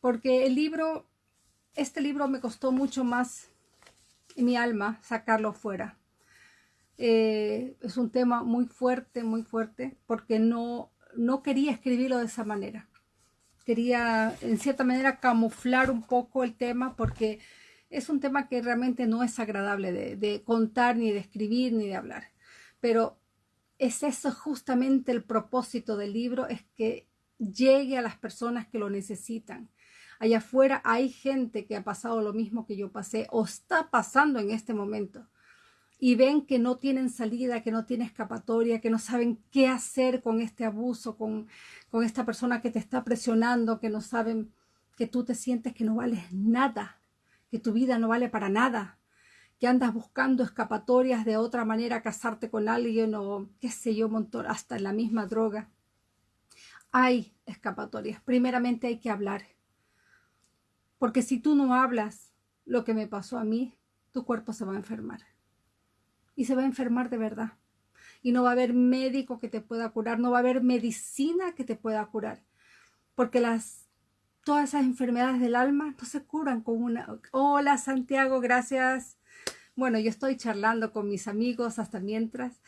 porque el libro, este libro me costó mucho más en mi alma sacarlo fuera. Eh, es un tema muy fuerte, muy fuerte, porque no, no quería escribirlo de esa manera. Quería, en cierta manera, camuflar un poco el tema, porque es un tema que realmente no es agradable de, de contar, ni de escribir, ni de hablar. Pero es eso justamente el propósito del libro, es que llegue a las personas que lo necesitan. Allá afuera hay gente que ha pasado lo mismo que yo pasé o está pasando en este momento y ven que no tienen salida, que no tienen escapatoria, que no saben qué hacer con este abuso, con, con esta persona que te está presionando, que no saben que tú te sientes que no vales nada, que tu vida no vale para nada, que andas buscando escapatorias de otra manera, casarte con alguien o qué sé yo, montón, hasta la misma droga. Hay escapatorias. Primeramente hay que hablar. Porque si tú no hablas lo que me pasó a mí, tu cuerpo se va a enfermar. Y se va a enfermar de verdad. Y no va a haber médico que te pueda curar, no va a haber medicina que te pueda curar. Porque las todas esas enfermedades del alma no se curan con una... Hola Santiago, gracias. Bueno, yo estoy charlando con mis amigos hasta mientras.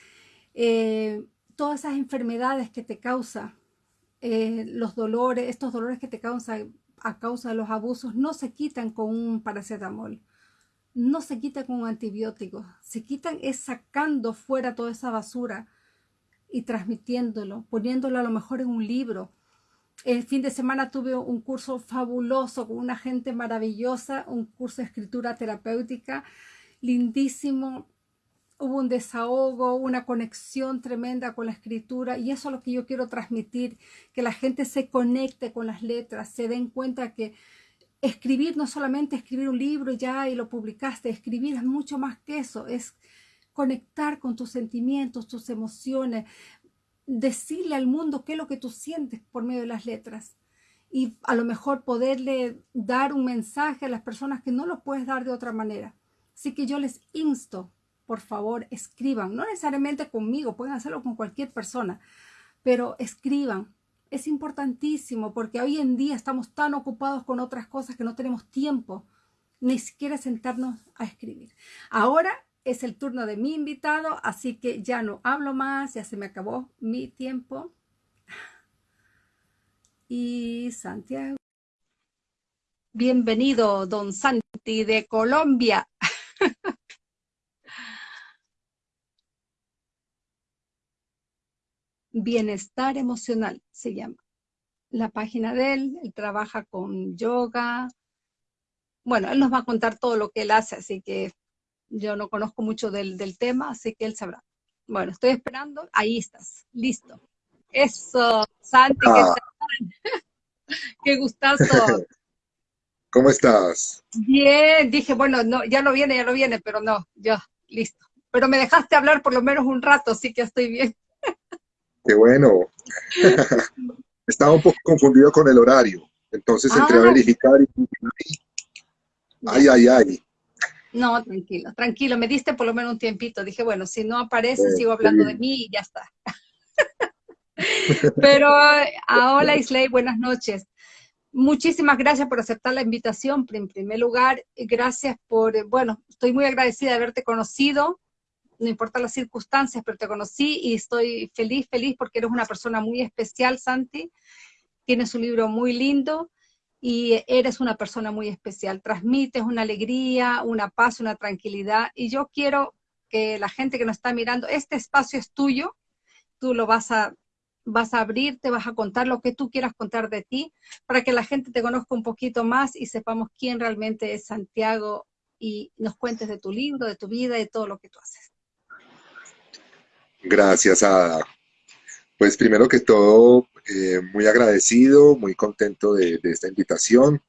Eh, todas esas enfermedades que te causa, eh, los dolores, estos dolores que te causan a causa de los abusos, no se quitan con un paracetamol, no se quitan con un antibiótico, se quitan es sacando fuera toda esa basura y transmitiéndolo, poniéndolo a lo mejor en un libro. El fin de semana tuve un curso fabuloso con una gente maravillosa, un curso de escritura terapéutica lindísimo, hubo un desahogo, una conexión tremenda con la escritura y eso es lo que yo quiero transmitir, que la gente se conecte con las letras, se den cuenta que escribir no solamente escribir un libro ya y lo publicaste, escribir es mucho más que eso, es conectar con tus sentimientos, tus emociones, decirle al mundo qué es lo que tú sientes por medio de las letras y a lo mejor poderle dar un mensaje a las personas que no lo puedes dar de otra manera. Así que yo les insto, por favor, escriban, no necesariamente conmigo, pueden hacerlo con cualquier persona, pero escriban. Es importantísimo porque hoy en día estamos tan ocupados con otras cosas que no tenemos tiempo ni siquiera sentarnos a escribir. Ahora es el turno de mi invitado, así que ya no hablo más, ya se me acabó mi tiempo. Y Santiago. Bienvenido, don Santi de Colombia. Bienestar emocional se llama. La página de él, él trabaja con yoga. Bueno, él nos va a contar todo lo que él hace, así que yo no conozco mucho del, tema, así que él sabrá. Bueno, estoy esperando. Ahí estás, listo. Eso, Santi, ¿qué ah. Qué gustazo. ¿Cómo estás? Bien, dije, bueno, no, ya lo viene, ya lo viene, pero no, ya, listo. Pero me dejaste hablar por lo menos un rato, así que estoy bien. Qué bueno. Estaba un poco confundido con el horario, entonces entré a ah. verificar y... Ay, ay, ay. No, tranquilo, tranquilo, me diste por lo menos un tiempito. Dije, bueno, si no aparece, sigo hablando de mí y ya está. Pero, ah, hola Isley, buenas noches. Muchísimas gracias por aceptar la invitación. En primer lugar, gracias por, bueno, estoy muy agradecida de haberte conocido, no importa las circunstancias, pero te conocí y estoy feliz, feliz porque eres una persona muy especial, Santi. Tienes un libro muy lindo y eres una persona muy especial. Transmites una alegría, una paz, una tranquilidad y yo quiero que la gente que nos está mirando, este espacio es tuyo, tú lo vas a vas a abrirte, vas a contar lo que tú quieras contar de ti, para que la gente te conozca un poquito más y sepamos quién realmente es Santiago y nos cuentes de tu libro, de tu vida de todo lo que tú haces. Gracias, Ada. Pues primero que todo, eh, muy agradecido, muy contento de, esta invitación.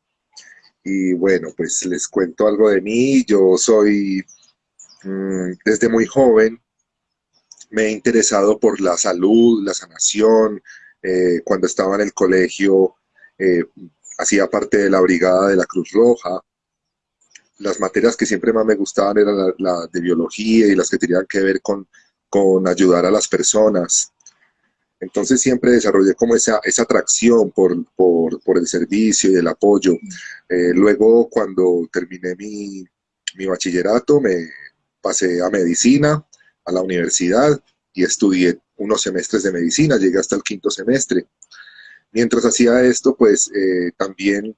Y bueno, pues les cuento algo de mí. Yo soy, mm, desde muy joven, me he interesado por la salud, la sanación. Eh, cuando estaba en el colegio, eh, hacía parte de la brigada de la Cruz Roja. Las materias que siempre más me gustaban eran la, de biología y las que tenían que ver con, con ayudar a las personas. Entonces siempre desarrollé como esa, esa atracción por, por, por el servicio y el apoyo. Eh, luego cuando terminé mi, mi bachillerato me pasé a medicina, a la universidad y estudié unos semestres de medicina, llegué hasta el quinto semestre. Mientras hacía esto, pues eh, también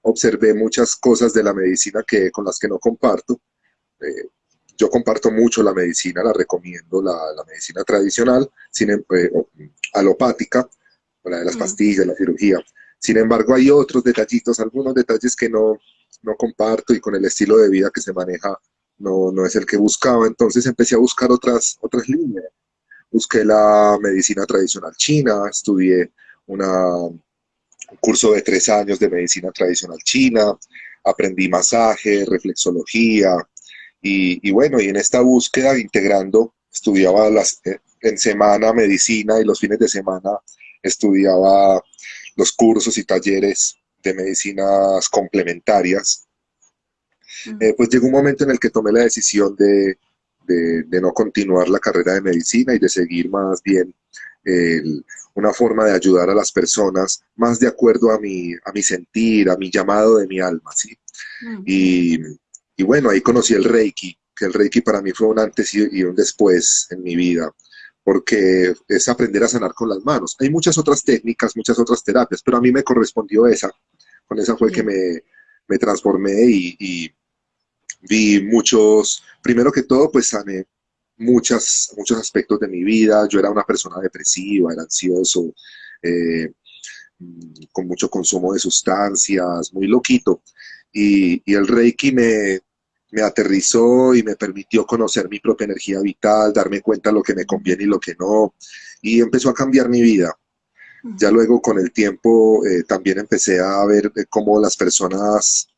observé muchas cosas de la medicina que, con las que no comparto. Eh, yo comparto mucho la medicina, la recomiendo, la, medicina tradicional, sin, em, eh, alopática, la de las mm. pastillas, la cirugía. Sin embargo, hay otros detallitos, algunos detalles que no, no comparto y con el estilo de vida que se maneja no, no es el que buscaba. Entonces empecé a buscar otras, otras líneas. Busqué la medicina tradicional china, estudié una, un curso de tres años de medicina tradicional china, aprendí masaje, reflexología, y, bueno, y en esta búsqueda, integrando, estudiaba las, eh, en semana medicina y los fines de semana estudiaba los cursos y talleres de medicinas complementarias. Eh, pues llegó un momento en el que tomé la decisión de, de, no continuar la carrera de medicina y de seguir más bien una forma de ayudar a las personas más de acuerdo a mi, a mi sentir, a mi llamado de mi alma, ¿sí? y, y bueno, ahí conocí el Reiki, que el Reiki para mí fue un antes y un después en mi vida, porque es aprender a sanar con las manos. Hay muchas otras técnicas, muchas otras terapias, pero a mí me correspondió esa. Con esa fue que me, me transformé y, y, vi muchos, primero que todo, pues sané muchas, muchos aspectos de mi vida. Yo era una persona depresiva, era ansioso, eh, con mucho consumo de sustancias, muy loquito y, el Reiki me, me aterrizó y me permitió conocer mi propia energía vital, darme cuenta de lo que me conviene y lo que no, y empezó a cambiar mi vida. Ya luego con el tiempo eh, también empecé a ver cómo las personas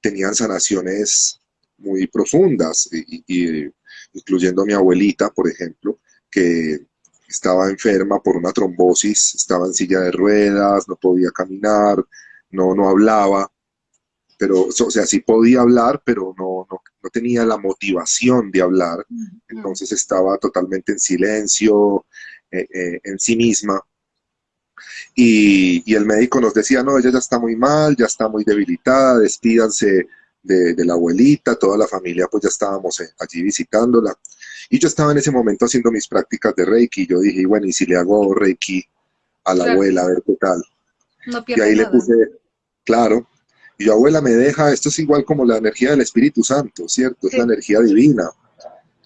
tenían sanaciones muy profundas, y, incluyendo a mi abuelita, por ejemplo, que estaba enferma por una trombosis, estaba en silla de ruedas, no podía caminar, no, no hablaba, pero, o sea, sí podía hablar, pero no, no, no tenía la motivación de hablar, entonces estaba totalmente en silencio, eh, eh, en sí misma. Y, y, el médico nos decía, no, ella ya está muy mal, ya está muy debilitada, despídanse de, de la abuelita, toda la familia pues ya estábamos eh, allí visitándola. Y yo estaba en ese momento haciendo mis prácticas de Reiki, y yo dije, bueno, ¿y si le hago Reiki a la abuela, a ver qué tal? y ahí le puse, claro, y yo, abuela, me deja, esto es igual como la energía del Espíritu Santo, ¿cierto? Es la energía divina.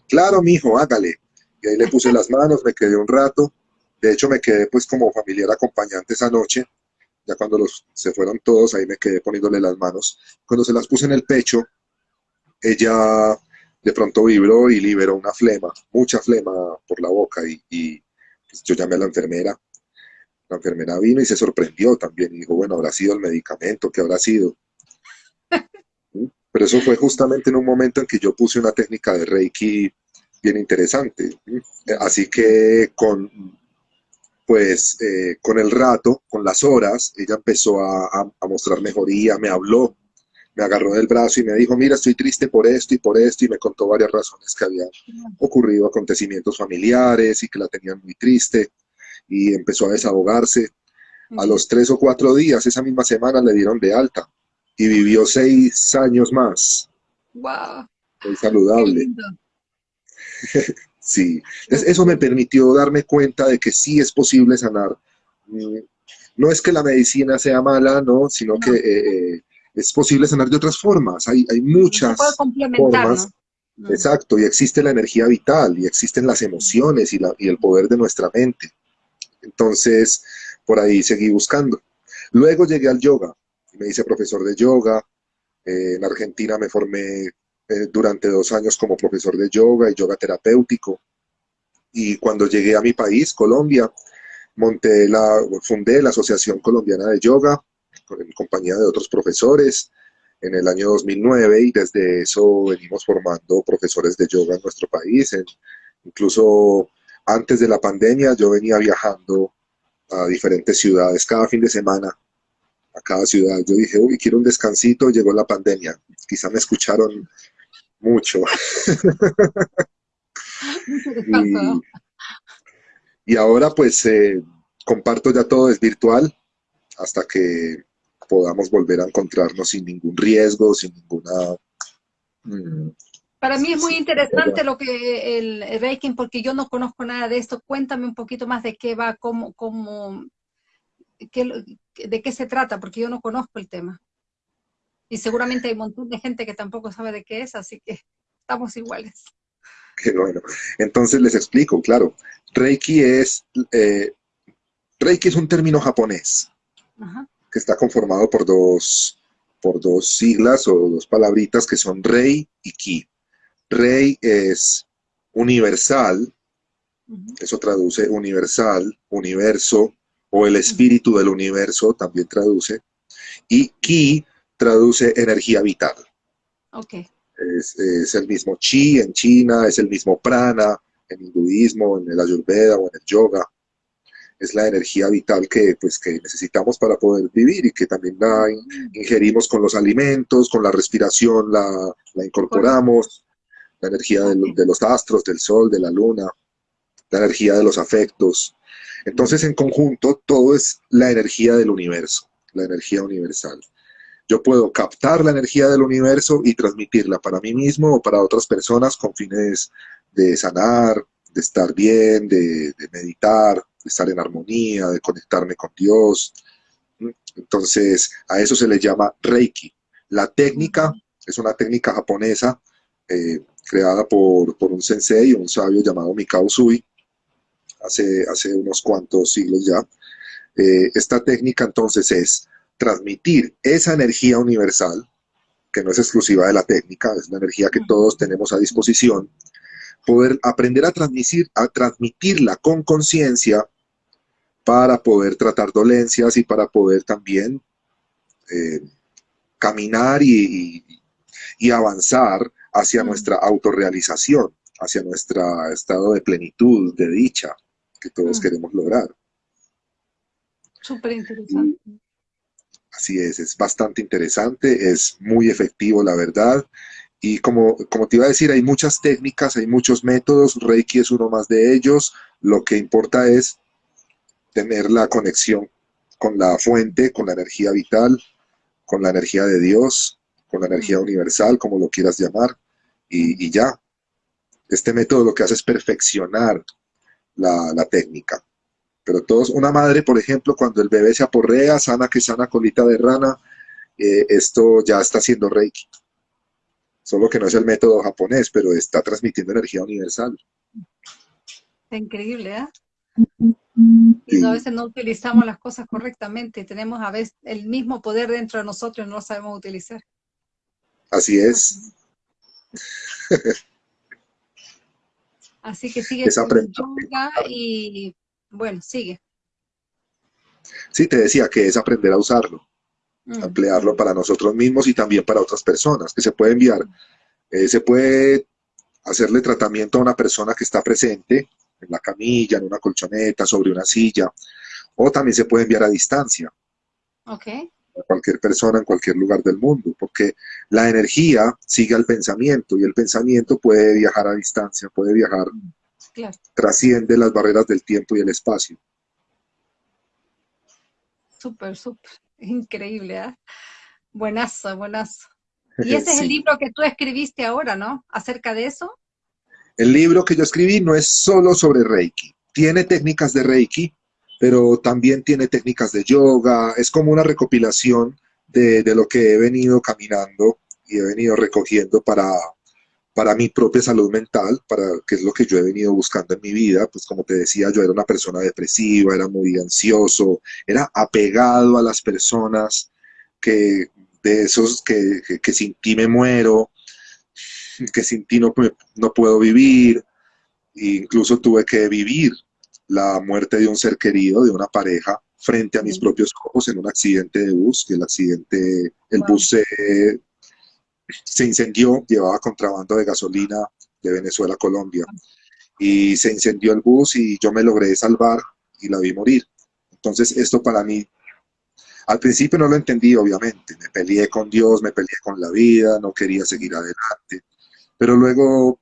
Claro, mijo, hágale. Y ahí le puse las manos, me quedé un rato. De hecho, me quedé pues como familiar acompañante esa noche. Ya cuando los, se fueron todos, ahí me quedé poniéndole las manos. Cuando se las puse en el pecho, ella de pronto vibró y liberó una flema, mucha flema por la boca. Y, y pues, yo llamé a la enfermera. La enfermera vino y se sorprendió también. Y dijo, bueno, habrá sido el medicamento, ¿qué habrá sido? Pero eso fue justamente en un momento en que yo puse una técnica de Reiki bien interesante. Así que con, pues, eh, con el rato, con las horas, ella empezó a, mostrar mejoría, me habló, me agarró del brazo y me dijo, mira, estoy triste por esto y por esto, y me contó varias razones que habían ocurrido, acontecimientos familiares y que la tenían muy triste, y empezó a desahogarse. A los tres o cuatro días, esa misma semana, le dieron de alta y vivió seis años más. ¡Wow! Muy saludable. sí, eso me permitió darme cuenta de que sí es posible sanar. Mm, no es que la medicina sea mala, no, sino que eh, eh, es posible sanar de otras formas. Hay, hay muchas formas. Mm. Exacto, y existe la energía vital, y existen las emociones y, la, y el poder de nuestra mente. Entonces, por ahí seguí buscando. Luego llegué al yoga me hice profesor de yoga. Eh, en Argentina me formé eh, durante dos años como profesor de yoga y yoga terapéutico. Y cuando llegué a mi país, Colombia, monté la, fundé la Asociación Colombiana de Yoga en compañía de otros profesores en el año 2009 y desde eso venimos formando profesores de yoga en nuestro país. incluso antes de la pandemia yo venía viajando a diferentes ciudades cada fin de semana a cada ciudad. Yo dije, uy, quiero un descansito, llegó la pandemia. Quizá me escucharon mucho. y ahora pues eh, comparto ya todo, es virtual, hasta que podamos volver a encontrarnos sin ningún riesgo, sin ninguna... Mm, Para mí es muy interesante lo que el Reiki, porque yo no conozco nada de esto. Cuéntame un poquito más de qué va, cómo, cómo, de qué se trata, porque yo no conozco el tema. Y seguramente hay un montón de gente que tampoco sabe de qué es, así que estamos iguales. Qué bueno. Entonces les explico, claro. Reiki es, eh, Reiki es un término japonés que está conformado por dos, por dos siglas o dos palabritas que son Rei y Ki. Rei es universal, eso traduce universal, universo, o el espíritu del universo también traduce, y Ki traduce energía vital. Okay. Es, es, el mismo chi en China, es el mismo prana en hinduismo, en el ayurveda o en el yoga es la energía vital que, pues, que necesitamos para poder vivir y que también la ingerimos con los alimentos, con la respiración, la, incorporamos, la energía de, los astros, del sol, de la luna, la energía de los afectos. Entonces, en conjunto, todo es la energía del universo, la energía universal. Yo puedo captar la energía del universo y transmitirla para mí mismo o para otras personas con fines de sanar, de estar bien, de meditar, de estar en armonía, de conectarme con Dios. Entonces, a eso se le llama Reiki. La técnica es una técnica japonesa eh, creada por, un sensei, un sabio llamado Mikao Sui, hace, hace unos cuantos siglos ya. Eh, esta técnica entonces es transmitir esa energía universal, que no es exclusiva de la técnica, es una energía que todos tenemos a disposición, poder aprender a, transmitir, a transmitirla con conciencia para poder tratar dolencias y para poder también eh, caminar y, avanzar hacia nuestra autorrealización, hacia nuestro estado de plenitud, de dicha que todos mm. queremos lograr. Súper interesante. Así es, es bastante interesante, es muy efectivo, la verdad. Y como, como te iba a decir, hay muchas técnicas, hay muchos métodos, Reiki es uno más de ellos. Lo que importa es tener la conexión con la fuente, con la energía vital, con la energía de Dios, con la energía universal, como lo quieras llamar, y, ya. Este método lo que hace es perfeccionar la, técnica. Pero todos, una madre, por ejemplo, cuando el bebé se aporrea, sana que sana colita de rana, eh, esto ya está haciendo Reiki. Solo que no es el método japonés, pero está transmitiendo energía universal. Increíble, ¿eh? Y a veces no utilizamos las cosas correctamente, tenemos a veces el mismo poder dentro de nosotros y no lo sabemos utilizar. Así es. Así que sigue yoga y bueno, sigue. Sí, te decía que es aprender a usarlo, mm. emplearlo para nosotros mismos y también para otras personas, que se puede enviar, eh, se puede hacerle tratamiento a una persona que está presente, en la camilla, en una colchoneta, sobre una silla, o también se puede enviar a distancia. Ok. Cualquier persona en cualquier lugar del mundo, porque la energía sigue al pensamiento y el pensamiento puede viajar a distancia, puede viajar, trasciende las barreras del tiempo y el espacio. Súper, súper, increíble, ¿eh? Buenazo, buenazo. Y ese es el libro que tú escribiste ahora, ¿no? Acerca de eso. El libro que yo escribí no es solo sobre Reiki. Tiene técnicas de Reiki, pero también tiene técnicas de yoga. Es como una recopilación de, lo que he venido caminando y he venido recogiendo para, para mi propia salud mental, para que es lo que yo he venido buscando en mi vida. Pues como te decía, yo era una persona depresiva, era muy ansioso, era apegado a las personas que de esos que, que sin ti me muero, que sin ti no, no puedo vivir, e incluso tuve que vivir la muerte de un ser querido, de una pareja, frente a mis propios ojos en un accidente de bus, que el accidente, el bus se, se incendió, llevaba contrabando de gasolina de Venezuela a Colombia, y se incendió el bus y yo me logré salvar y la vi morir. Entonces esto para mí, al principio no lo entendí obviamente, me peleé con Dios, me peleé con la vida, no quería seguir adelante, pero luego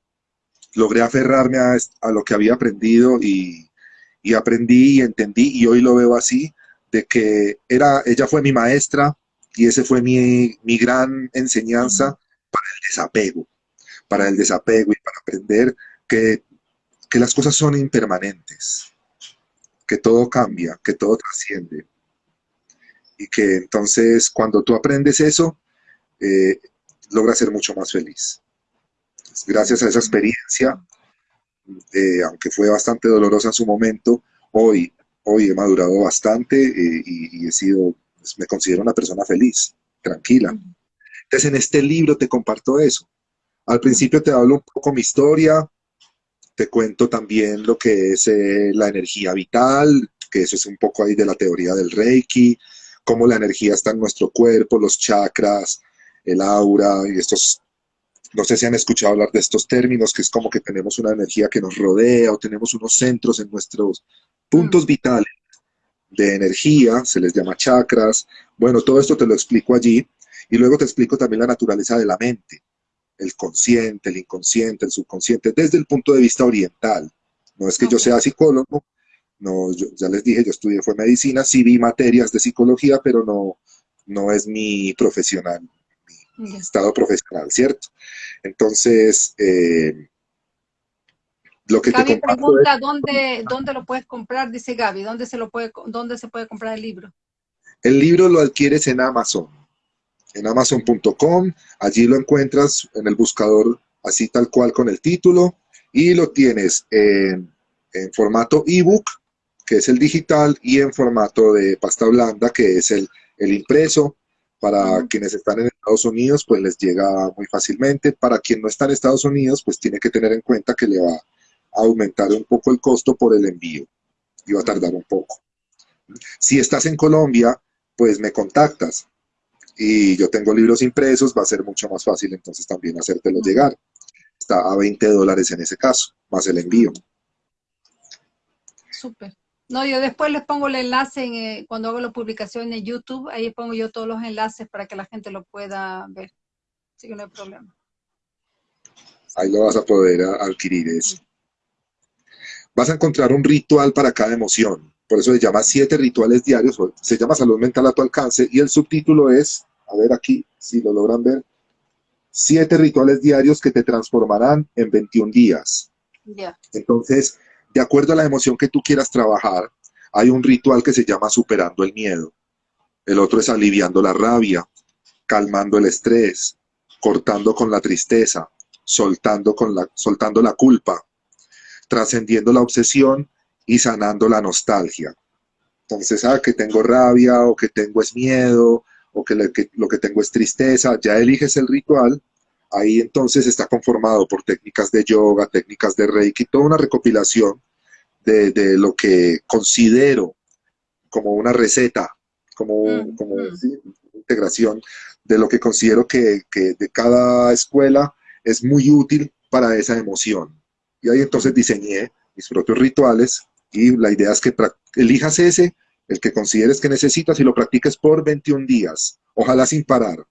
logré aferrarme a, lo que había aprendido y, y aprendí y entendí y hoy lo veo así, de que era, ella fue mi maestra y ese fue mi, mi gran enseñanza para el desapego, para el desapego y para aprender que, que las cosas son impermanentes, que todo cambia, que todo trasciende. Y que entonces cuando tú aprendes eso, eh, logras ser mucho más feliz. Gracias a esa experiencia, eh, aunque fue bastante dolorosa en su momento, hoy, hoy he madurado bastante eh, y, he sido, pues, me considero una persona feliz, tranquila. Entonces en este libro te comparto eso. Al principio te hablo un poco mi historia, te cuento también lo que es eh, la energía vital, que eso es un poco ahí de la teoría del Reiki, cómo la energía está en nuestro cuerpo, los chakras, el aura y estos, no sé si han escuchado hablar de estos términos, que es como que tenemos una energía que nos rodea o tenemos unos centros en nuestros puntos mm. vitales de energía, se les llama chakras. Bueno, todo esto te lo explico allí y luego te explico también la naturaleza de la mente, el consciente, el inconsciente, el subconsciente, desde el punto de vista oriental. No es que yo sea psicólogo, no, ya les dije, yo estudié fue medicina, sí vi materias de psicología, pero no, no es mi profesional, estado profesional, ¿cierto? Entonces, eh, lo que Gaby te pregunta dónde, dónde lo puedes comprar, dice Gaby, ¿dónde se, lo puede, ¿dónde se puede comprar el libro? El libro lo adquieres en Amazon, en amazon.com, allí lo encuentras en el buscador así tal cual con el título y lo tienes en, formato ebook, que es el digital, y en formato de pasta blanda, que es el, el impreso. Para quienes están en Estados Unidos, pues les llega muy fácilmente. Para quien no está en Estados Unidos, pues tiene que tener en cuenta que le va aumentar un poco el costo por el envío y va a tardar un poco. Si estás en Colombia, pues me contactas y yo tengo libros impresos, va a ser mucho más fácil entonces también hacértelo llegar. Está a 20 dólares en ese caso, más el envío. Súper. No, yo después les pongo el enlace en, eh, cuando hago la publicación en YouTube, ahí pongo yo todos los enlaces para que la gente lo pueda ver. Así que no hay problema. Ahí lo vas a poder adquirir eso vas a encontrar un ritual para cada emoción. Por eso se llama siete rituales diarios, se llama Salud Mental a tu alcance y el subtítulo es, a ver aquí, si lo logran ver, siete rituales diarios que te transformarán en 21 días. Entonces, de acuerdo a la emoción que tú quieras trabajar, hay un ritual que se llama superando el miedo. El otro es aliviando la rabia, calmando el estrés, cortando con la tristeza, soltando, con la, soltando la culpa, trascendiendo la obsesión y sanando la nostalgia. Entonces, ah, que tengo rabia o que tengo es miedo o que, lo que tengo es tristeza, ya eliges el ritual, ahí entonces está conformado por técnicas de yoga, técnicas de reiki, toda una recopilación de, lo que considero como una receta, como, mm, como mm. integración de lo que considero que, que de cada escuela es muy útil para esa emoción. Y ahí entonces diseñé mis propios rituales y la idea es que elijas ese, el que consideres que necesitas y lo practiques por 21 días, ojalá sin parar,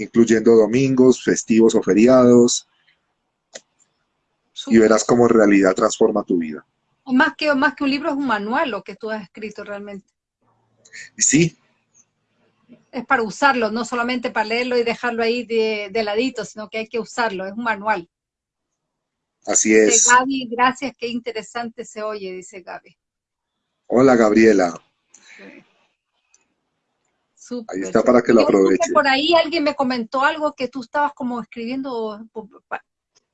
incluyendo domingos, festivos o feriados, y verás cómo en realidad transforma tu vida. O más que, más que un libro es un manual lo que tú has escrito realmente. Sí. Es para usarlo, no solamente para leerlo y dejarlo ahí de, de ladito, sino que hay que usarlo, es un manual. Así es. Gaby, gracias, qué interesante se oye, dice Gaby. Hola, Gabriela. Ahí está para que lo aproveche. Por ahí alguien me comentó algo que tú estabas como escribiendo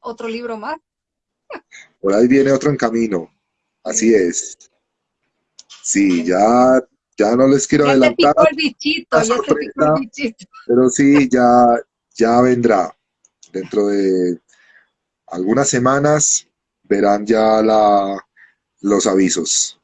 otro libro más. Por ahí viene otro en camino. Así es. Sí, ya, ya no les quiero ya adelantar. Te el bichito, ya te picó el bichito. Pero sí, ya, ya vendrá dentro de algunas semanas verán ya la, los avisos.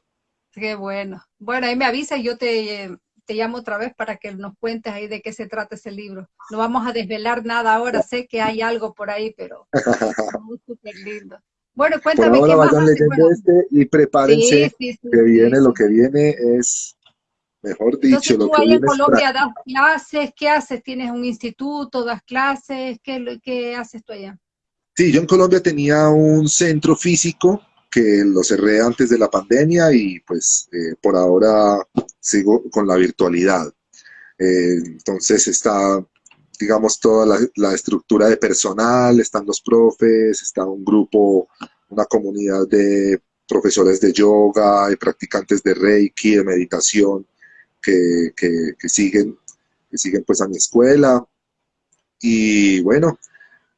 Qué bueno. Bueno, ahí me avisa y yo te, te llamo otra vez para que nos cuentes ahí de qué se trata ese libro. No vamos a desvelar nada ahora, sé que hay algo por ahí, pero muy súper lindo. Bueno, cuéntame por ahora vayan leyendo este y prepárense que viene, lo que viene es, mejor dicho, Entonces, tú ahí en Colombia das clases, ¿qué haces? ¿Tienes un instituto, das clases? ¿Qué, qué haces tú allá? Sí, yo en Colombia tenía un centro físico que lo cerré antes de la pandemia y pues eh, por ahora sigo con la virtualidad. Eh, entonces está, digamos, toda la, la, estructura de personal, están los profes, está un grupo, una comunidad de profesores de yoga y practicantes de Reiki, de meditación, que, que, que siguen, que siguen pues a mi escuela. Y bueno,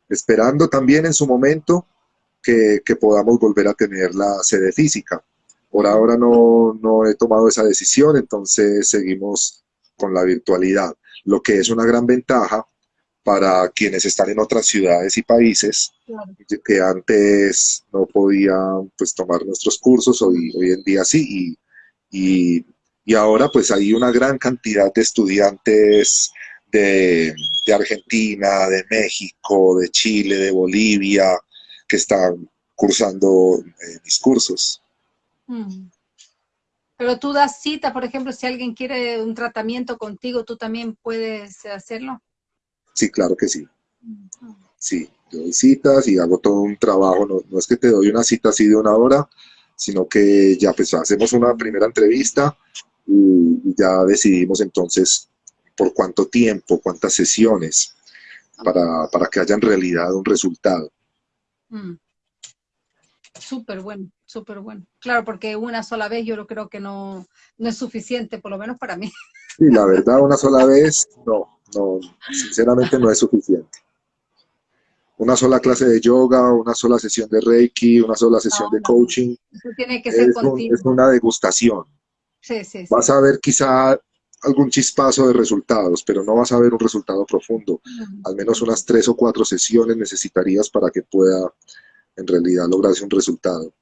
esperando también en su momento que, podamos volver a tener la sede física. Por ahora no, no he tomado esa decisión, entonces seguimos con la virtualidad, lo que es una gran ventaja para quienes están en otras ciudades y países que antes no podían pues, tomar nuestros cursos, hoy, hoy en día sí, y, y, ahora pues hay una gran cantidad de estudiantes de, de Argentina, de México, de Chile, de Bolivia, que están cursando eh, mis cursos. Mm. Pero tú das cita, por ejemplo, si alguien quiere un tratamiento contigo, ¿tú también puedes hacerlo? Sí, claro que sí. Sí, yo doy citas y hago todo un trabajo. No, es que te doy una cita así de una hora, sino que ya pues hacemos una primera entrevista y ya decidimos entonces por cuánto tiempo, cuántas sesiones, para, para que haya en realidad un resultado. Mm. Súper bueno, súper bueno. Claro, porque una sola vez yo creo que no, no es suficiente, por lo menos para mí. Sí, la verdad, una sola vez, no, no, sinceramente no es suficiente. Una sola clase de yoga, una sola sesión de Reiki, una sola sesión de coaching. Eso tiene que ser es, es una degustación. Sí, sí, Vas a ver quizá algún chispazo de resultados, pero no vas a ver un resultado profundo. Al menos unas tres o cuatro sesiones necesitarías para que pueda en realidad lograrse un resultado.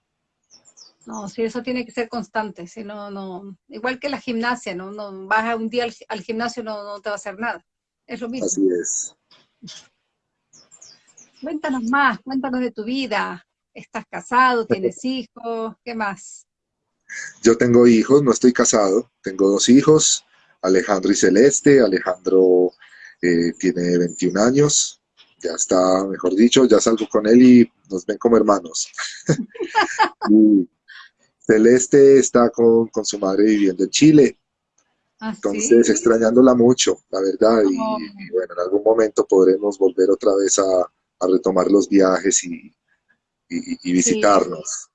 No, sí, eso tiene que ser constante, si no, no, igual que la gimnasia, ¿no? no vas un día al, gimnasio no, no te va a hacer nada, es lo mismo. Así es. Cuéntanos más, cuéntanos de tu vida, ¿estás casado, tienes hijos, qué más? Yo tengo hijos, no estoy casado, tengo dos hijos, Alejandro y Celeste. Alejandro eh, tiene 21 años, ya está, mejor dicho, ya salgo con él y nos ven como hermanos. Celeste está con, su madre viviendo en Chile. ¿Ah, Entonces, extrañándola mucho, la verdad, y, oh. bueno, en algún momento podremos volver otra vez a, retomar los viajes y, visitarnos.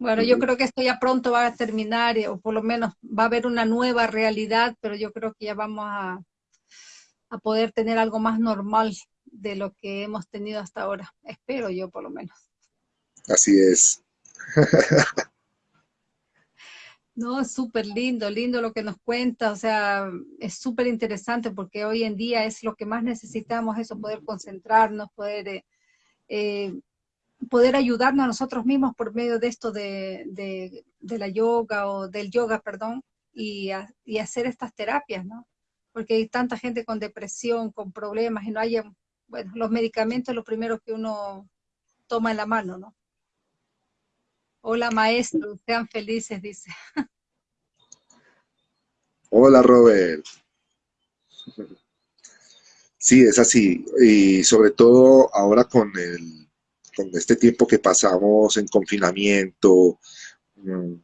Bueno, yo creo que esto ya pronto va a terminar, o por lo menos va a haber una nueva realidad, pero yo creo que ya vamos a, a poder tener algo más normal de lo que hemos tenido hasta ahora. Espero yo, por lo menos. Así es. No, es súper lindo, lindo lo que nos cuenta, o sea, es súper interesante porque hoy en día es lo que más necesitamos, eso, poder concentrarnos, poder eh, eh, poder ayudarnos a nosotros mismos por medio de esto de, la yoga o del yoga, perdón, y, hacer estas terapias, ¿no? Porque hay tanta gente con depresión, con problemas y no hay, bueno, los medicamentos lo primero que uno toma en la mano, ¿no? Hola maestro, sean felices, dice. Hola Robert. Sí, es así. Y sobre todo ahora con el con este tiempo que pasamos en confinamiento, mm,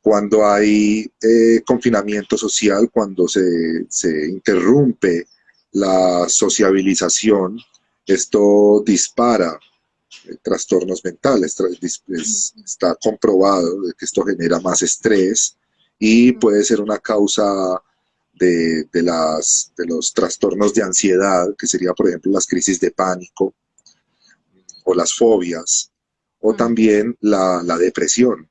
cuando hay eh, confinamiento social, cuando se, interrumpe la sociabilización, esto dispara eh, trastornos mentales, está comprobado que esto genera más estrés y puede ser una causa de, las, de los trastornos de ansiedad, que sería por ejemplo las crisis de pánico, o las fobias, o también la, depresión.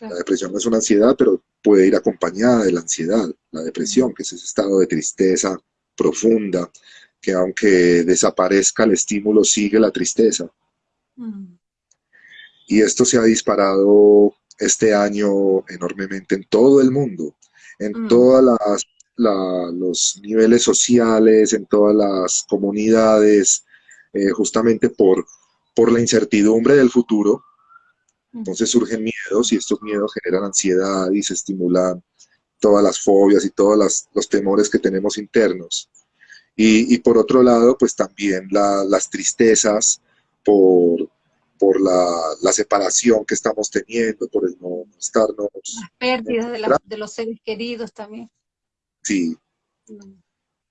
La depresión es una ansiedad, pero puede ir acompañada de la ansiedad, la depresión, que es ese estado de tristeza profunda, que aunque desaparezca el estímulo, sigue la tristeza. Mm. Y esto se ha disparado este año enormemente en todo el mundo, en todos los niveles sociales, en todas las comunidades, eh, justamente por, por la incertidumbre del futuro. Entonces surgen miedos y estos miedos generan ansiedad y se estimulan todas las fobias y todos los temores que tenemos internos. Y, por otro lado, pues también las tristezas por, por la, separación que estamos teniendo, por el no estarnos... Las pérdidas de, los seres queridos también. Sí. Mm.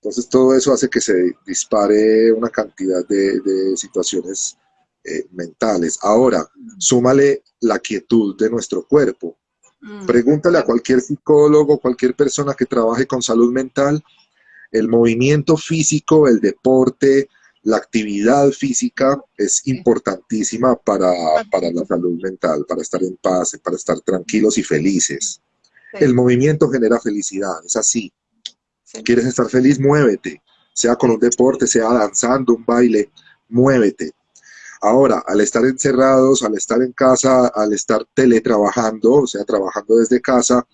Entonces todo eso hace que se dispare una cantidad de, situaciones eh, mentales. Ahora, súmale la quietud de nuestro cuerpo. Mm. Pregúntale a cualquier psicólogo, cualquier persona que trabaje con salud mental, el movimiento físico, el deporte, la actividad física es importantísima para, la salud mental, para estar en paz, para estar tranquilos y felices. El movimiento genera felicidad, es así. ¿Quieres estar feliz? Muévete. Sea con un deporte, sea danzando, un baile, muévete. Ahora, al estar encerrados, al estar en casa, al estar teletrabajando, o sea, trabajando desde casa,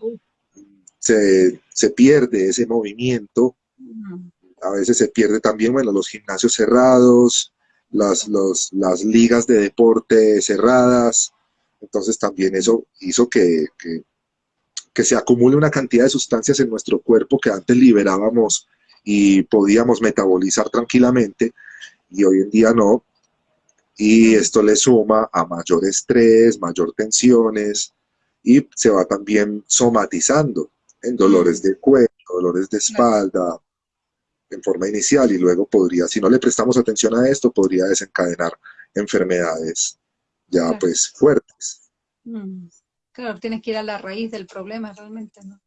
se, se pierde ese movimiento a veces se pierde también, bueno, los gimnasios cerrados, las, las ligas de deporte cerradas, entonces también eso hizo que, que, se acumule una cantidad de sustancias en nuestro cuerpo que antes liberábamos y podíamos metabolizar tranquilamente y hoy en día no. Y esto le suma a mayor estrés, mayor tensiones y se va también somatizando en dolores de cuello, dolores de espalda, en forma inicial y luego podría, si no le prestamos atención a esto, podría desencadenar enfermedades ya pues fuertes. Mm. Claro, tienes que ir a la raíz del problema realmente, ¿no?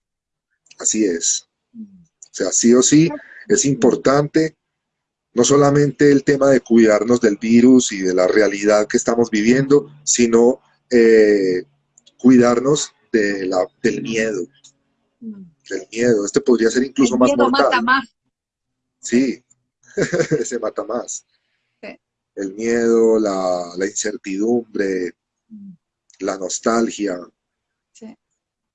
Así es. O sea, sí o sí es importante no solamente el tema de cuidarnos del virus y de la realidad que estamos viviendo, sino eh, cuidarnos de la, del miedo. Mm. Del miedo. Este podría ser incluso más mortal. más. Sí, se mata más. El miedo, la, incertidumbre. La nostalgia. Sí.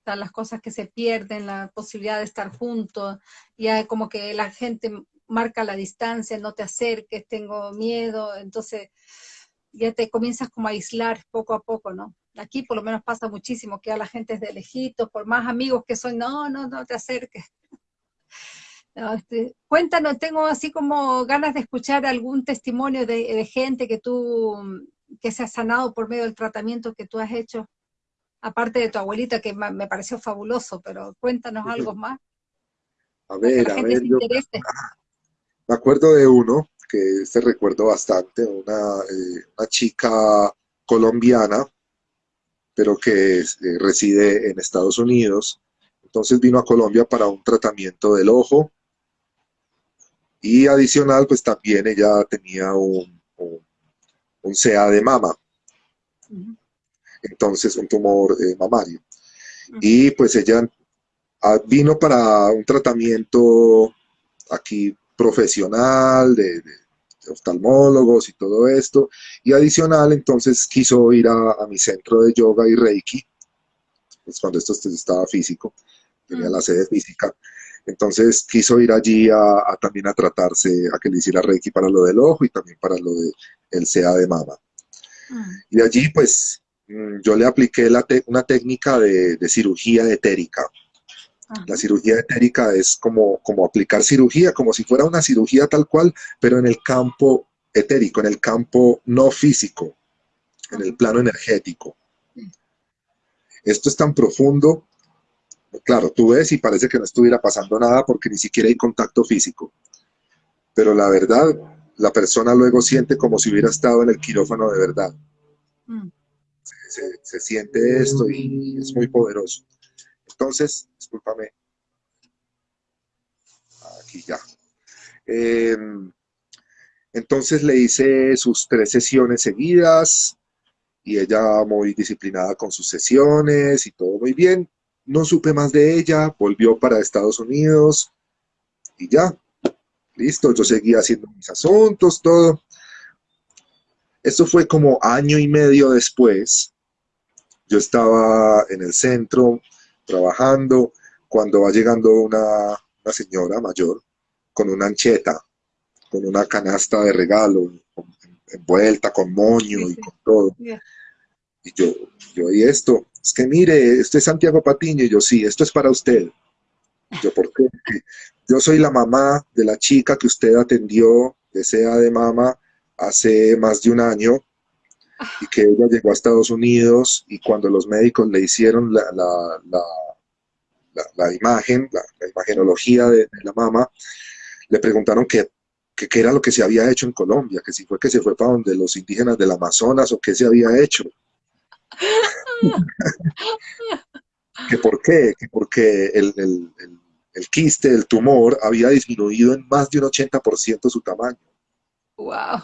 las cosas que se pierden, la posibilidad de estar juntos, ya como que la gente marca la distancia, no te acerques, tengo miedo, entonces ya te comienzas como a aislar poco a poco, ¿no? Aquí por lo menos pasa muchísimo, que a la gente es de lejitos, por más amigos que son, no, no, no te acerques. Este, cuéntanos, tengo así como ganas de escuchar algún testimonio de, gente que tú, que se ha sanado por medio del tratamiento que tú has hecho, aparte de tu abuelita, que me pareció fabuloso, pero cuéntanos algo más. A ver, a ver, me acuerdo de uno, que este recuerdo bastante, una, eh, una chica colombiana, pero que eh, reside en Estados Unidos, entonces vino a Colombia para un tratamiento del ojo, y adicional, pues también ella tenía un, un, CA de mama. Entonces, un tumor eh, mamario. Y pues ella ah, vino para un tratamiento aquí profesional, de, oftalmólogos y todo esto. Y adicional, entonces quiso ir a, mi centro de yoga y reiki, pues cuando esto estaba físico, tenía la sede física. Entonces quiso ir allí a, también a tratarse, a que le hiciera Reiki para lo del ojo y también para lo del el CA de mama. Mm. Y allí pues mm, yo le apliqué una técnica de, cirugía etérica. La cirugía etérica es como, como aplicar cirugía, como si fuera una cirugía tal cual, pero en el campo etérico, en el campo no físico, en el plano energético. Esto es tan profundo Claro, tú ves y parece que no estuviera pasando nada porque ni siquiera hay contacto físico. Pero la verdad, la persona luego siente como si hubiera estado en el quirófano de verdad. Mm. Se, siente esto y es muy poderoso. Entonces, discúlpame. Aquí ya. Em, entonces le hice sus tres sesiones seguidas y ella muy disciplinada con sus sesiones y todo muy bien no supe más de ella, volvió para Estados Unidos y ya, listo, yo seguía haciendo mis asuntos, todo. Esto fue como año y medio después. Yo estaba en el centro trabajando cuando va llegando una, señora mayor con una ancheta, con una canasta de regalo, envuelta con moño y con todo. Y yo, yo, ¿y esto? Es que mire, este es Santiago Patiño, y yo, sí, esto es para usted. yo, ¿por qué? Yo soy la mamá de la chica que usted atendió, de SEA de mama, hace más de un año, y que ella llegó a Estados Unidos y cuando los médicos le hicieron la, la, la, imagen, la, imagenología de, la mamá, le preguntaron qué, qué era lo que se había hecho en Colombia, que si fue que se fue para donde los indígenas del Amazonas o qué se había hecho. Que por qué, que porque el, el, el, quiste, el tumor, había disminuido en más de un 80% su tamaño. ¡Wow!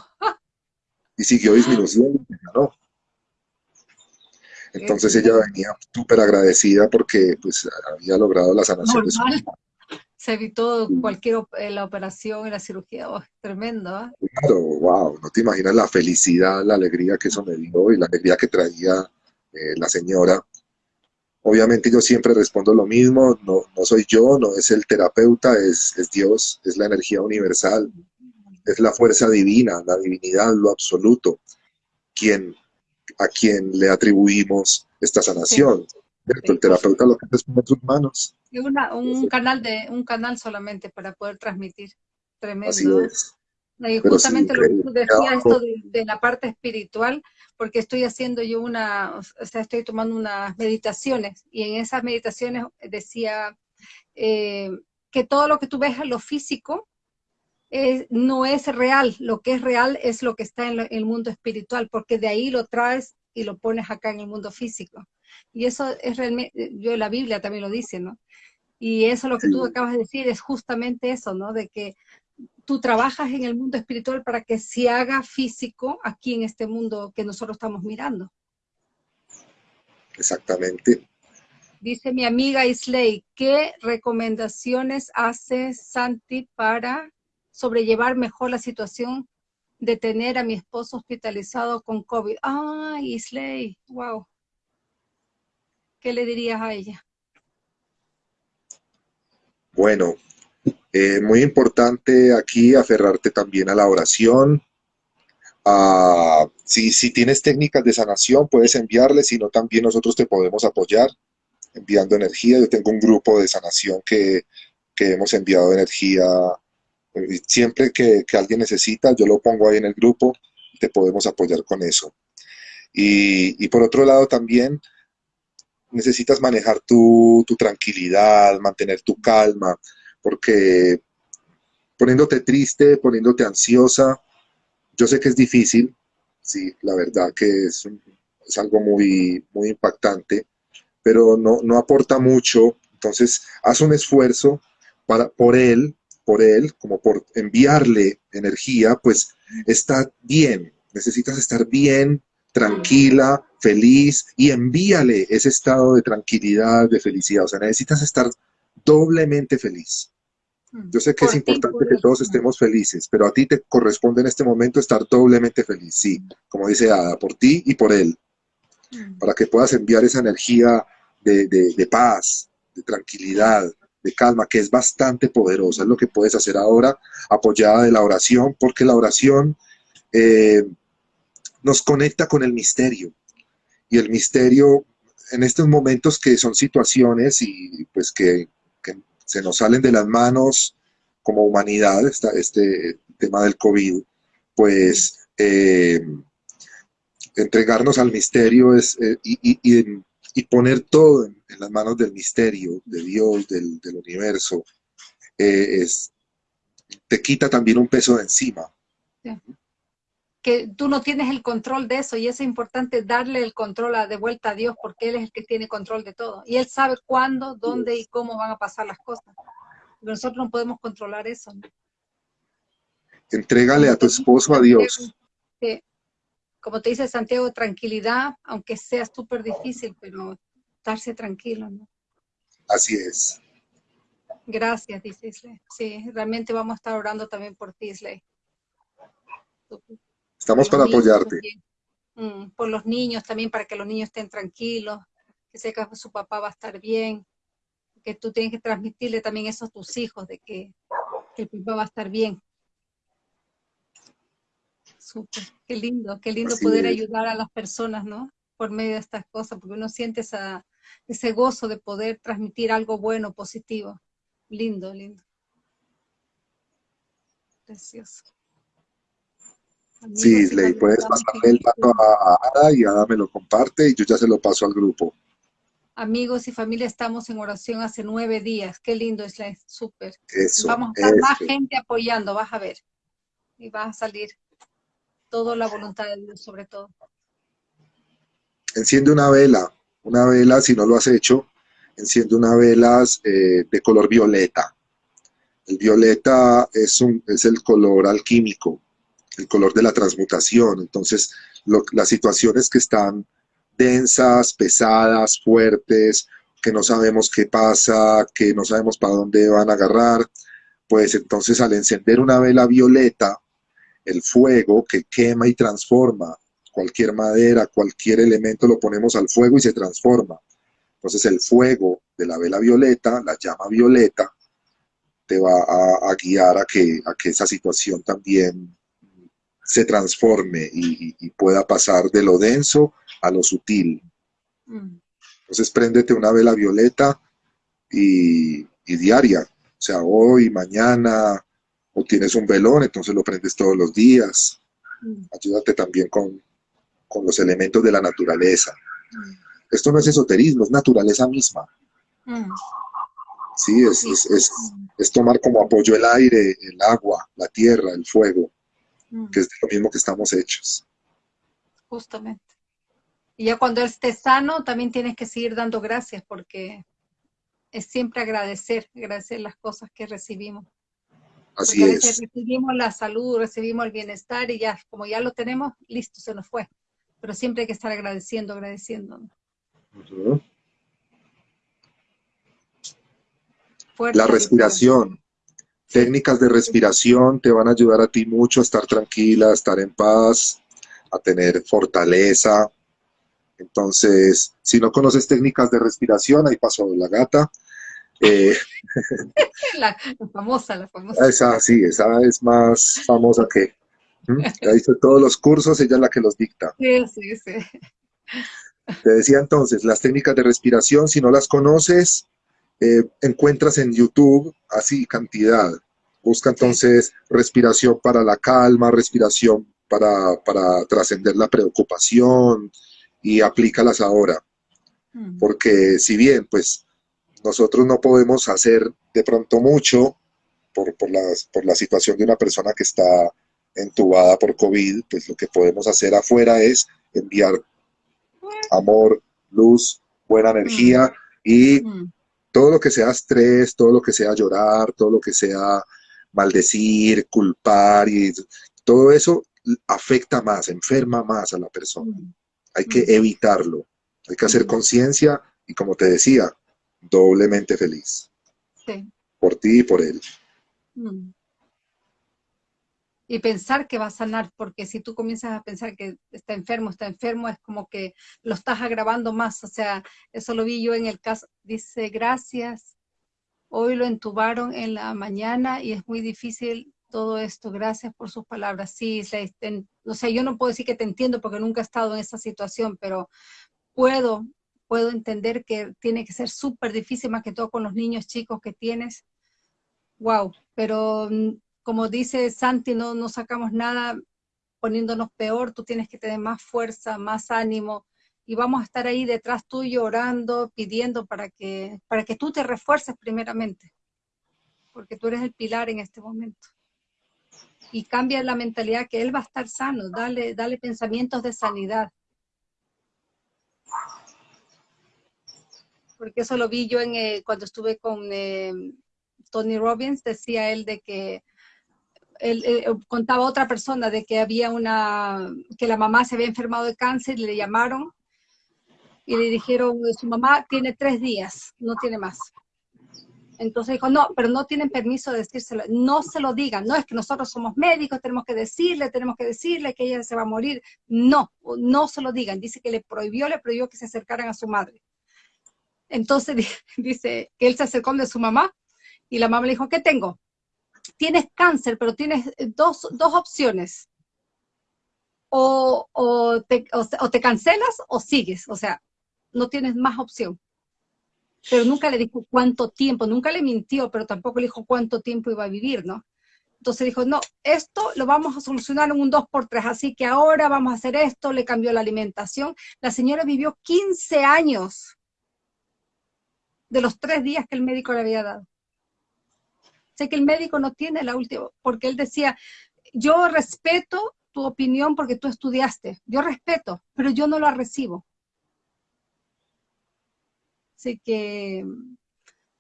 Y siguió disminuyendo, ¿no? Entonces ella venía súper agradecida porque pues había logrado la sanación de su Se evitó cualquier eh, la operación y la cirugía, oh, tremendo. ¿eh? Claro, wow, no te imaginas la felicidad, la alegría que eso me dio y la alegría que traía eh, la señora Obviamente yo siempre respondo lo mismo, no, no soy yo, no es el terapeuta, es, es, Dios, es la energía universal, es la fuerza divina, la divinidad, lo absoluto, quien, a quien le atribuimos esta sanación. El terapeuta lo que es poner sus manos. un, canal de, un canal solamente para poder transmitir. Tremendo. Así es. Y justamente lo que tú decías, esto de, la parte espiritual, porque estoy haciendo yo una, o sea, estoy tomando unas meditaciones, y en esas meditaciones decía eh, que todo lo que tú ves en lo físico no es real, lo que es real es lo que está en, el mundo espiritual, porque de ahí lo traes y lo pones acá en el mundo físico. Y eso es realmente, yo la Biblia también lo dice, ¿no? Y eso lo que tú acabas de decir es justamente eso, ¿no? De que tú trabajas en el mundo espiritual para que se haga físico aquí en este mundo que nosotros estamos mirando. Exactamente. Dice mi amiga Isley, ¿qué recomendaciones hace Santi para sobrellevar mejor la situación de tener a mi esposo hospitalizado con COVID? Ah, Isley, wow. ¿Qué le dirías a ella? Bueno, eh, muy importante aquí aferrarte también a la oración. si, si tienes técnicas de sanación, puedes enviarles, si no, también nosotros te podemos apoyar enviando energía. Yo tengo un grupo de sanación que, que hemos enviado energía. Siempre que, que, alguien necesita, yo lo pongo ahí en el grupo, te podemos apoyar con eso. Y, y por otro lado también, necesitas manejar tu, tu tranquilidad, mantener tu calma porque poniéndote triste, poniéndote ansiosa, yo sé que es difícil, sí, la verdad que es, es algo muy, muy impactante, pero no, no aporta mucho, entonces haz un esfuerzo para, por él, por él, como por enviarle energía, pues está bien, necesitas estar bien, tranquila, feliz, y envíale ese estado de tranquilidad, de felicidad, o sea, necesitas estar doblemente feliz. Yo sé que es importante que todos estemos felices, pero a ti te corresponde en este momento estar doblemente feliz, sí, como dice Ada, por ti y por él, mm. para que puedas enviar esa energía de, paz, de tranquilidad, de calma, que es bastante poderosa, es lo que puedes hacer ahora, apoyada de la oración, porque la oración eh, nos conecta con el misterio, y el misterio en estos momentos que son situaciones y pues que se nos salen de las manos como humanidad este tema del COVID, pues eh, entregarnos al misterio es, eh, y, poner todo en, las manos del misterio, de Dios, del, universo, eh, es, te quita también un peso de encima. Que tú no tienes el control de eso y es importante darle el control de vuelta a Dios porque Él es el que tiene control de todo. Y Él sabe cuándo, dónde y cómo van a pasar las cosas nosotros no podemos controlar eso. Entrégale a tu esposo a Dios. Como te dice Santiago, tranquilidad, aunque sea súper difícil, pero estarse tranquilo, ¿no? Así es. Gracias, dice Isley. Sí, realmente vamos a estar orando también por ti, Isley. Estamos para apoyarte. Mm, por los niños también, para que los niños estén tranquilos, que sepa que su papá va a estar bien que tú tienes que transmitirle también eso a tus hijos, de que, el papá va a estar bien. Súper, qué lindo, qué lindo poder ayudar a las personas, ¿no? Por medio de estas cosas, porque uno siente esa, ese gozo de poder transmitir algo bueno, positivo. Lindo, lindo. Precioso. Sí, le puedes pasarle el dato a, Ada y Ada me lo comparte y yo ya se lo paso al grupo. Amigos y familia, estamos en oración hace nueve días. Qué lindo es la súper. Vamos a estar más gente apoyando, vas a ver. Y va a salir toda la voluntad de Dios sobre todo. Enciende una vela, una vela, si no lo has hecho, enciende una vela eh, de color violeta. El violeta es, un, es el color alquímico, el color de la transmutación. Entonces, las situaciones que están densas, pesadas, fuertes, que no sabemos qué pasa, que no sabemos para dónde van a agarrar, pues entonces al encender una vela violeta, el fuego que quema y transforma cualquier madera, cualquier elemento lo ponemos al fuego y se transforma. Entonces el fuego de la vela violeta, la llama violeta, te va a, guiar a que, a que esa situación también se transforme y, pueda pasar de lo denso a lo sutil. Mm. Entonces préndete una vela violeta y, diaria, o sea, hoy, mañana, o tienes un velón, entonces lo prendes todos los días. Mm. Ayúdate también con, los elementos de la naturaleza. Mm. Esto no es esoterismo, es naturaleza misma. Sí, es, es, es, tomar como apoyo el aire, el agua, la tierra, el fuego, que es lo mismo que estamos hechos. Justamente. Y ya cuando esté sano, también tienes que seguir dando gracias, porque es siempre agradecer, agradecer las cosas que recibimos. Así es. Recibimos la salud, recibimos el bienestar y ya, como ya lo tenemos, listo, se nos fue. Pero siempre hay que estar agradeciendo, agradeciendo. la respiración. Técnicas de respiración te van a ayudar a ti mucho a estar tranquila, a estar en paz, a tener fortaleza, entonces, si no conoces técnicas de respiración, ahí pasó la gata. Eh, la, famosa, la famosa. Esa, sí, esa es más famosa que... Ya hizo todos los cursos, ella es la que los dicta. Sí, sí, sí. Te decía entonces, las técnicas de respiración, si no las conoces, eh, encuentras en YouTube así cantidad. Busca entonces respiración para la calma, respiración para, para trascender la preocupación, y aplícalas ahora. Mm. Porque si bien, pues, nosotros no podemos hacer de pronto mucho por, por, por la situación de una persona que está entubada por COVID, pues lo que podemos hacer afuera es enviar amor, luz, buena energía mm. y mm. Todo lo que sea estrés, todo lo que sea llorar, todo lo que sea maldecir, culpar y todo eso afecta más, enferma más a la persona hay que evitarlo, hay que hacer conciencia y como te decía, doblemente feliz. Sí. Por ti y por él. Mm. Y pensar que va a sanar, porque si tú comienzas a pensar que está enfermo, está enfermo, es como que lo estás agravando más. O sea, eso lo vi yo en el caso. Dice, gracias, hoy lo entubaron en la mañana y es muy difícil todo esto. Gracias por sus palabras. Sí, o sea, yo no puedo decir que te entiendo porque nunca he estado en esa situación, pero puedo, puedo entender que tiene que ser súper difícil, más que todo con los niños chicos que tienes. Wow, pero mm, como dice Santi, no, sacamos nada poniéndonos peor, tú tienes que tener más fuerza, más ánimo, y vamos a estar ahí detrás tuyo orando, pidiendo para que, para que tú te refuerces primeramente, porque tú eres el pilar en este momento y cambia la mentalidad que él va a estar sano, dale, dale pensamientos de sanidad. Porque eso lo vi yo en, eh, cuando estuve con eh, Tony Robbins, decía él de que él, eh, contaba a otra persona de que había una, que la mamá se había enfermado de cáncer y le llamaron y le dijeron, su mamá tiene tres días, no tiene más. Entonces dijo, no, pero no tienen permiso de decírselo, no se lo digan, no es que nosotros somos médicos, tenemos que decirle, tenemos que decirle que ella se va a morir, no, no se lo digan, dice que le prohibió, le prohibió que se acercaran a su madre. Entonces dice que él se acercó de su mamá y la mamá le dijo, ¿qué tengo? Tienes cáncer, pero tienes dos, dos opciones. O, o, te, o te cancelas o sigues, o sea, no tienes más opción pero nunca le dijo cuánto tiempo, nunca le mintió, pero tampoco le dijo cuánto tiempo iba a vivir, ¿no? Entonces dijo, no, esto lo vamos a solucionar en un 2x3, así que ahora vamos a hacer esto, le cambió la alimentación. La señora vivió 15 años de los tres días que el médico le había dado. Sé que el médico no tiene la última, porque él decía, yo respeto tu opinión porque tú estudiaste, yo respeto, pero yo no la recibo. Así que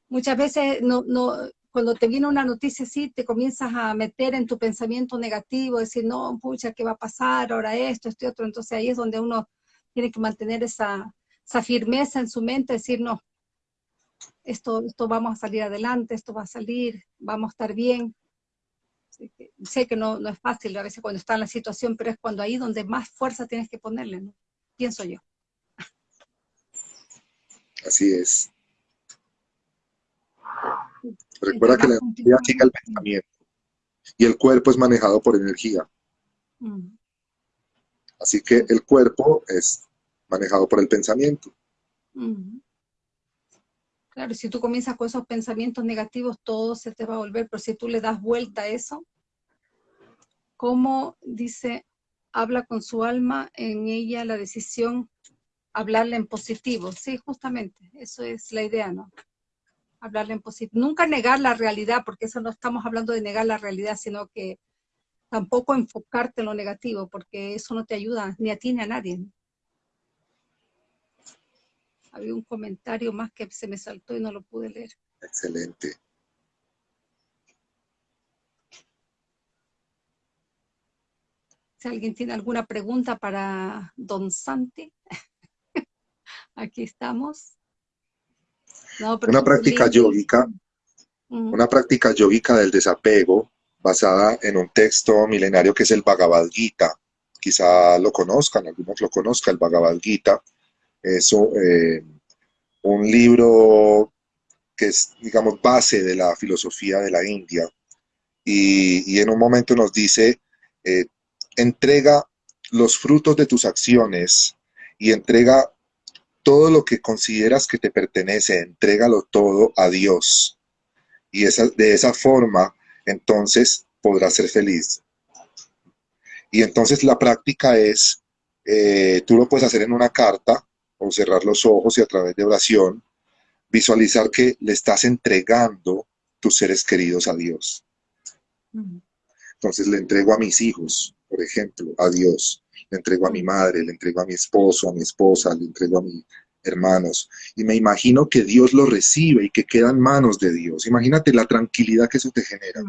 muchas veces no, no, cuando te viene una noticia así, te comienzas a meter en tu pensamiento negativo, decir, no, pucha, ¿qué va a pasar? Ahora esto, y otro. Entonces ahí es donde uno tiene que mantener esa, esa firmeza en su mente, decir, no, esto, esto vamos a salir adelante, esto va a salir, vamos a estar bien. sé que no, no es fácil a veces cuando está en la situación, pero es cuando ahí donde más fuerza tienes que ponerle, ¿no? Pienso yo. Así es. Recuerda que la energía sigue el pensamiento y el cuerpo es manejado por energía. Mm. Así que el cuerpo es manejado por el pensamiento. Mm. Claro, si tú comienzas con esos pensamientos negativos, todo se te va a volver, pero si tú le das vuelta a eso, ¿cómo dice, habla con su alma en ella la decisión, hablarle en positivo? Sí, justamente, eso es la idea, ¿no? hablarle en positivo. Nunca negar la realidad, porque eso no estamos hablando de negar la realidad, sino que tampoco enfocarte en lo negativo, porque eso no te ayuda ni a a nadie. Había un comentario más que se me saltó y no lo pude leer. Excelente. Si alguien tiene alguna pregunta para Don Santi, aquí estamos una práctica yógica, una práctica yógica del desapego basada en un texto milenario que es el Bhagavad Gita. Quizá lo conozcan, algunos lo conozcan, el Bhagavad Gita. Es eh, un libro que es, digamos, base de la filosofía de la India. Y, en un momento nos dice, eh, entrega los frutos de tus acciones y entrega todo lo que consideras que te pertenece, entrégalo todo a Dios. Y esa, de esa forma, entonces podrás ser feliz. Y entonces la práctica es, eh, tú lo puedes hacer en una carta o cerrar los ojos y a través de oración, visualizar que le estás entregando tus seres queridos a Dios. Entonces le entrego a mis hijos, por ejemplo, a Dios le entrego a mi madre, le entrego a mi esposo, a mi esposa, le entrego a mis hermanos. Y me imagino que Dios lo recibe y que queda en manos de Dios. Imagínate la tranquilidad que eso te genera.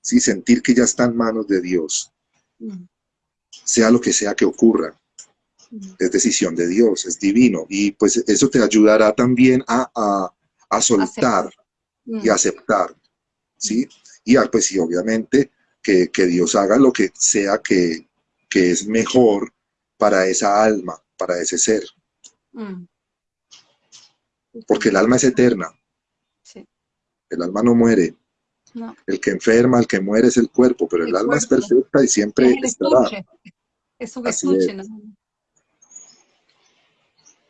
Sí, sentir que ya está en manos de Dios. Sea lo que sea que ocurra. Es decisión de Dios, es divino. Y pues eso te ayudará también a, soltar y aceptar. ¿Sí? Y pues sí, obviamente que, que Dios haga lo que sea que, que es mejor para esa alma, para ese ser. Mm. Porque el alma es eterna. El alma no muere. El que enferma, el que muere es el cuerpo, pero el, alma es perfecta y siempre es estará. Es un estuche,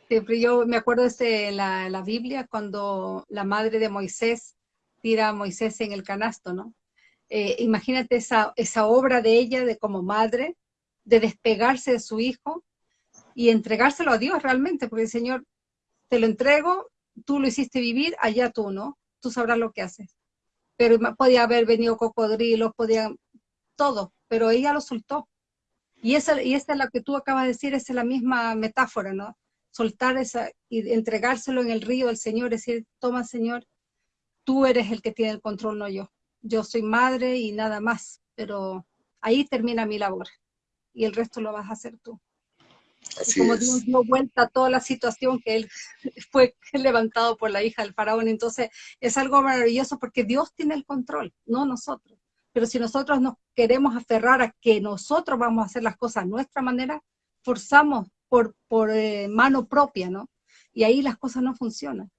yo me acuerdo de la, la Biblia cuando la madre de Moisés tira a Moisés en el canasto, ¿no? Eh, imagínate esa, esa obra de ella de como madre, de despegarse de su hijo y entregárselo a Dios realmente, porque el Señor te lo entrego, tú lo hiciste vivir, allá tú, ¿no? Tú sabrás lo que haces. Pero podía haber venido cocodrilos, podía todo, pero ella lo soltó. Y esa, y esta es la que tú acabas de decir, esa es la misma metáfora, ¿no? Soltar esa y entregárselo en el río del Señor, decir, toma Señor, tú eres el que tiene el control, no yo. Yo soy madre y nada más, pero ahí termina mi labor y el resto lo vas a hacer tú. Así como Dios dio vuelta a toda la situación que él fue levantado por la hija del faraón. Entonces es algo maravilloso porque Dios tiene el control, no nosotros. Pero si nosotros nos queremos aferrar a que nosotros vamos a hacer las cosas a nuestra manera, forzamos por, por eh, mano propia, ¿no? Y ahí las cosas no funcionan.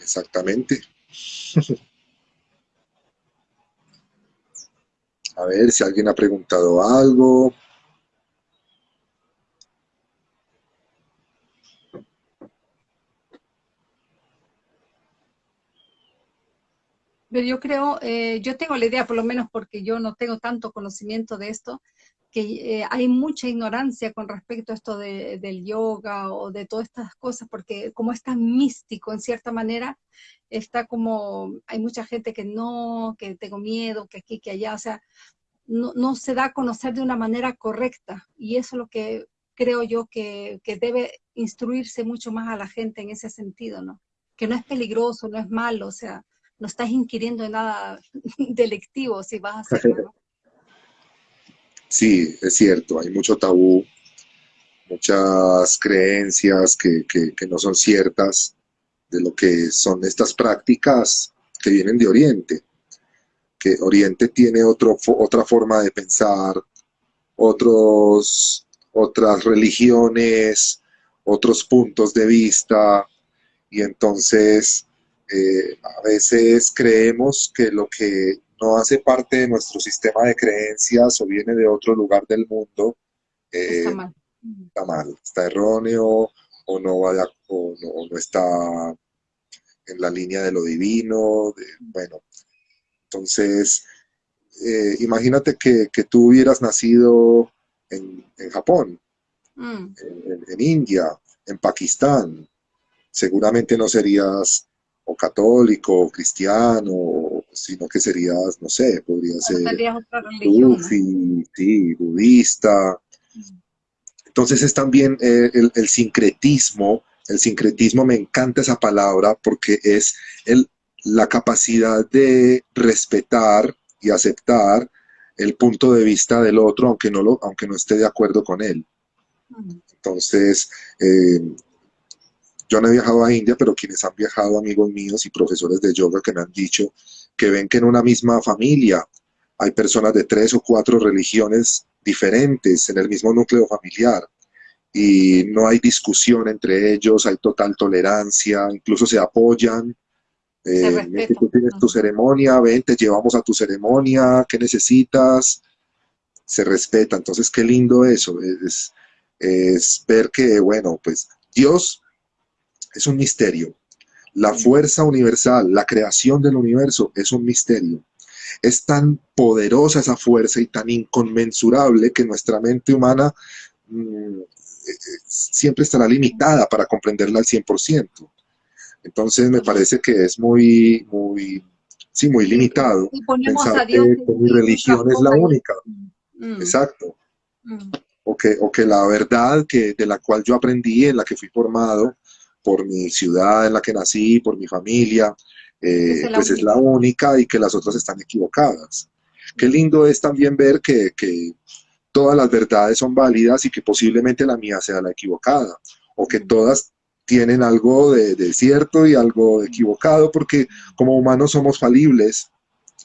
Exactamente. A ver si alguien ha preguntado algo. Pero yo creo, eh, yo tengo la idea, por lo menos porque yo no tengo tanto conocimiento de esto, que eh, hay mucha ignorancia con respecto a esto del yoga o de todas estas cosas, porque como es tan místico en cierta manera, está como, hay mucha gente que no, que tengo miedo, que aquí, que allá, o sea, no, no se da a conocer de una manera correcta. Y eso es lo que creo yo que, que debe instruirse mucho más a la gente en ese sentido, ¿no? Que no es peligroso, no es malo, o sea, no estás inquiriendo en nada delictivo si vas a hacerlo, Sí, es cierto, hay mucho tabú, muchas creencias que, que, no son ciertas de lo que son estas prácticas que vienen de Oriente. Que Oriente tiene otro, otra forma de pensar, otros, otras religiones, otros puntos de vista, y entonces eh, a veces creemos que lo que no hace parte de nuestro sistema de creencias o viene de otro lugar del mundo, eh, está, mal. está mal, está erróneo o no, vaya, o no, está en la línea de lo divino, bueno, entonces eh, imagínate que, tú hubieras nacido en, Japón, mm. en, India, en Pakistán, seguramente no serías o católico, o cristiano, sino que serías, no sé, podría ser sufi, sí, budista. Entonces es también eh, el, sincretismo, el sincretismo me encanta esa palabra porque es el, la capacidad de respetar y aceptar el punto de vista del otro, aunque no, lo, aunque no esté de acuerdo con él. Entonces, eh, yo no he viajado a India, pero quienes han viajado, amigos míos y profesores de yoga que me han dicho que ven que en una misma familia hay personas de tres o cuatro religiones diferentes en el mismo núcleo familiar y no hay discusión entre ellos, hay total tolerancia, incluso se apoyan. Eh, tú tienes tu ceremonia, ven, te llevamos a tu ceremonia, ¿qué necesitas? Se respeta, entonces qué lindo eso, es, es ver que, bueno, pues Dios es un misterio. La fuerza universal, la creación del universo es un misterio. Es tan poderosa esa fuerza y tan inconmensurable que nuestra mente humana mm, eh, siempre estará limitada para comprenderla al 100%. Entonces me parece que es muy, muy, sí, muy limitado pensar que, mi religión es la única. Mm. Exacto. Mm. O, que, o que la verdad que, de la cual yo aprendí, en la que fui formado, por mi ciudad en la que nací, por mi familia, eh, pues es la única y que las otras están equivocadas. Qué lindo es también ver que, todas las verdades son válidas y que posiblemente la mía sea la equivocada, o que todas tienen algo de, cierto y algo equivocado, porque como humanos somos falibles,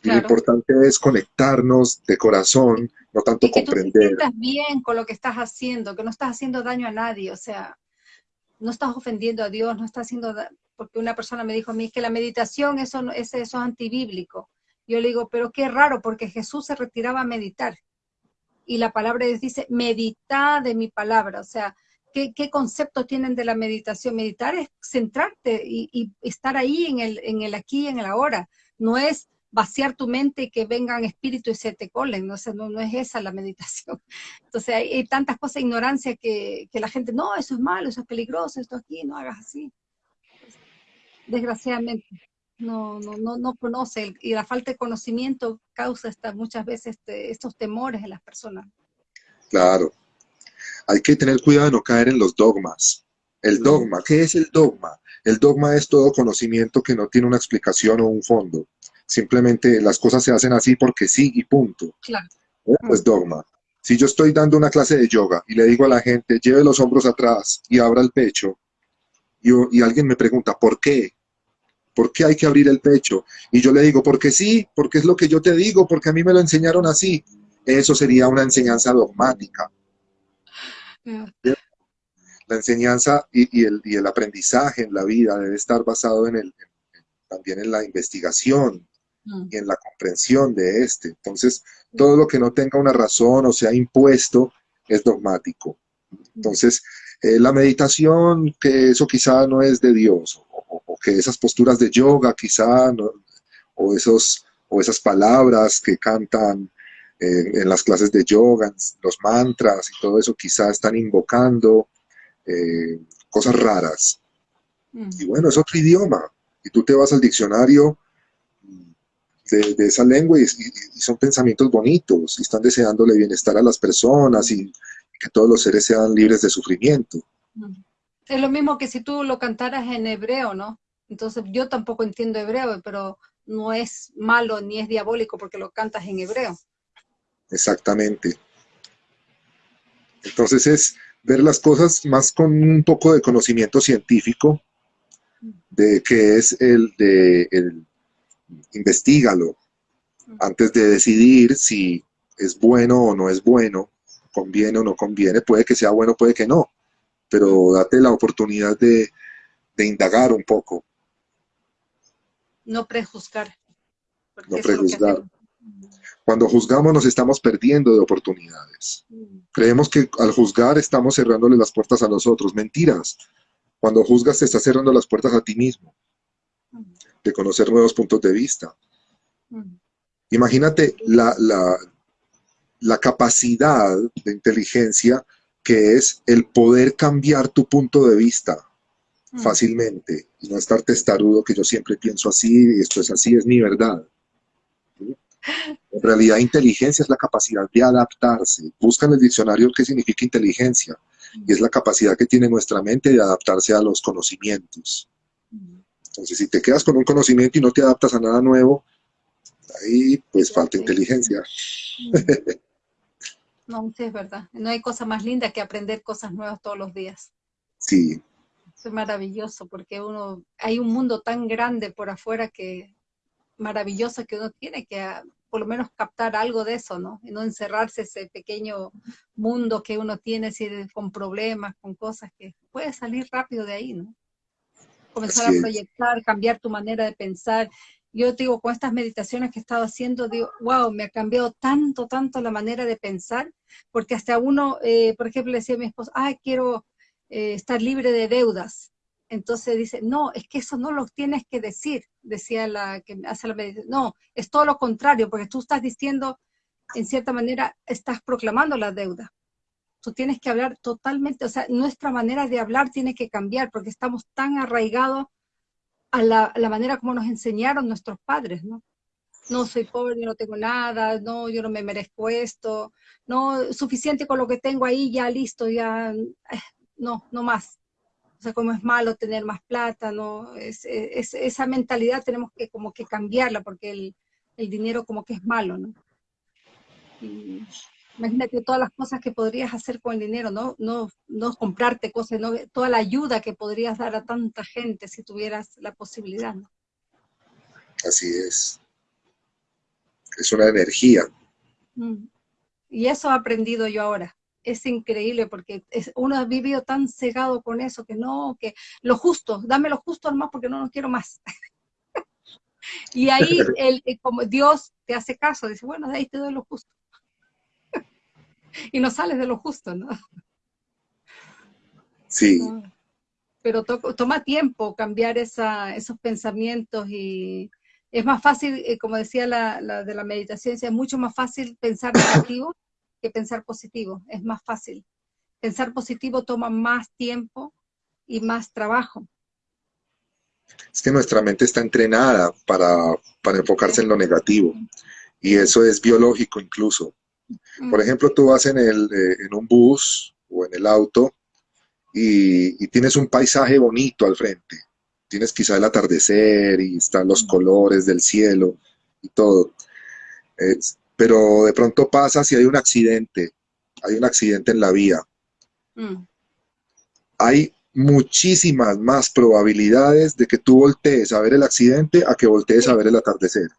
y lo importante es conectarnos de corazón, no tanto y que comprender. Tú te bien con lo que estás haciendo, que no estás haciendo daño a nadie, o sea, no estás ofendiendo a Dios, no estás haciendo, porque una persona me dijo a mí que la meditación eso, es, eso es antibíblico. Yo le digo, pero qué raro, porque Jesús se retiraba a meditar. Y la palabra dice, medita de mi palabra. O sea, ¿qué, concepto tienen de la meditación? Meditar es centrarte y, estar ahí en el, en el aquí y en el ahora. No es vaciar tu mente y que vengan espíritus y se te colen, no, no, no es esa la meditación. Entonces hay, tantas cosas, ignorancia, que, que, la gente, no, eso es malo, eso es peligroso, esto aquí, no hagas así. Desgraciadamente, no, no, no, no conoce y la falta de conocimiento causa esta, muchas veces este, estos temores en las personas. Claro, hay que tener cuidado de no caer en los dogmas. El dogma, ¿qué es el dogma? El dogma es todo conocimiento que no tiene una explicación o un fondo. Simplemente las cosas se hacen así porque sí y punto. Claro. Pues dogma. Si yo estoy dando una clase de yoga y le digo a la gente, lleve los hombros atrás y abra el pecho, y, y alguien me pregunta, ¿por qué? ¿Por qué hay que abrir el pecho? Y yo le digo, porque sí, porque es lo que yo te digo, porque a mí me lo enseñaron así. Eso sería una enseñanza dogmática. La enseñanza y, el, y, el, aprendizaje en la vida debe estar basado en el, también en la investigación, Mm. y en la comprensión de este. Entonces, todo lo que no tenga una razón o sea impuesto es dogmático. Entonces, eh, la meditación, que eso quizá no es de Dios, o, que esas posturas de yoga quizá, no, o, esos, o esas palabras que cantan en las clases de yoga, los mantras y todo eso, quizás están invocando eh, cosas raras. Mm. Y bueno, es otro idioma. Y tú te vas al diccionario de, esa lengua y, son pensamientos bonitos y están deseándole bienestar a las personas y, que todos los seres sean libres de sufrimiento. Es lo mismo que si tú lo cantaras en hebreo, ¿no? Entonces yo tampoco entiendo hebreo, pero no es malo ni es diabólico porque lo cantas en hebreo. Exactamente. Entonces es ver las cosas más con un poco de conocimiento científico, de que es el de el, investigalo antes de decidir si es bueno o no es bueno, conviene o no conviene, puede que sea bueno, puede que no, pero date la oportunidad de, de indagar un poco. No prejuzgar. No prejuzgar. Cuando juzgamos nos estamos perdiendo de oportunidades. Creemos que al juzgar estamos cerrándole las puertas a los otros. Mentiras. Cuando juzgas te estás cerrando las puertas a ti mismo. De conocer nuevos puntos de vista. Mm. Imagínate la, la capacidad de inteligencia que es el poder cambiar tu punto de vista fácilmente y no estar testarudo que yo siempre pienso así y esto es así, es mi verdad. En realidad, inteligencia es la capacidad de adaptarse. Busca en el diccionario qué significa inteligencia. Y es la capacidad que tiene nuestra mente de adaptarse a los conocimientos. Entonces, si te quedas con un conocimiento y no te adaptas a nada nuevo, ahí pues falta inteligencia. No, sí es verdad. No hay cosa más linda que aprender cosas nuevas todos los días. Sí. Es maravilloso porque uno, hay un mundo tan grande por afuera que maravilloso que uno tiene que ah, por lo menos captar algo de eso, ¿no? Y no encerrarse ese pequeño mundo que uno tiene con problemas, con cosas que puede salir rápido de ahí, ¿no? Comenzar a proyectar, cambiar tu manera de pensar. Yo digo, con estas meditaciones que he estado haciendo, digo, wow, me ha cambiado tanto, tanto la manera de pensar, porque hasta uno, eh, por ejemplo, le decía a mi esposo, ay, quiero eh, estar libre de deudas. Entonces dice, no, es que eso no lo tienes que decir, decía la que hace la meditación. No, es todo lo contrario, porque tú estás diciendo, en cierta manera, estás proclamando la deuda. Tú tienes que hablar totalmente, o sea, nuestra manera de hablar tiene que cambiar, porque estamos tan arraigados a la, manera como nos enseñaron nuestros padres, ¿no? No soy pobre, yo no tengo nada, no, yo no me merezco esto, no, suficiente con lo que tengo ahí, ya listo, ya, eh, no, no más o sea, como es malo tener más plata, ¿no? Es, esa mentalidad tenemos que como que cambiarla porque el, dinero como que es malo, ¿no? Imagínate todas las cosas que podrías hacer con el dinero, ¿no? No, no comprarte cosas, ¿no? toda la ayuda que podrías dar a tanta gente si tuvieras la posibilidad, ¿no? Así es. Es una energía. Mm. Y eso he aprendido yo ahora es increíble porque uno ha vivido tan cegado con eso que no, que lo justo, dame lo justo más porque no lo quiero más. y ahí el, eh, como Dios te hace caso, dice, bueno, de ahí te doy lo justo. y no sales de lo justo, ¿no? Sí. Pero toma tiempo cambiar esa, esos pensamientos y es más fácil, eh, como decía la, la de la meditación, es mucho más fácil pensar negativo que pensar positivo, es más fácil. Pensar positivo toma más tiempo y más trabajo. Es que nuestra mente está entrenada para, enfocarse en lo negativo y eso es biológico incluso. Por mm. ejemplo, tú vas en, el, eh, en un bus o en el auto y, tienes un paisaje bonito al frente. Tienes quizá el atardecer y están los mm. colores del cielo y todo pero de pronto pasa si hay un accidente, hay un accidente en la vía. Mm. Hay muchísimas más probabilidades de que tú voltees a ver el accidente a que voltees a ver el atardecer.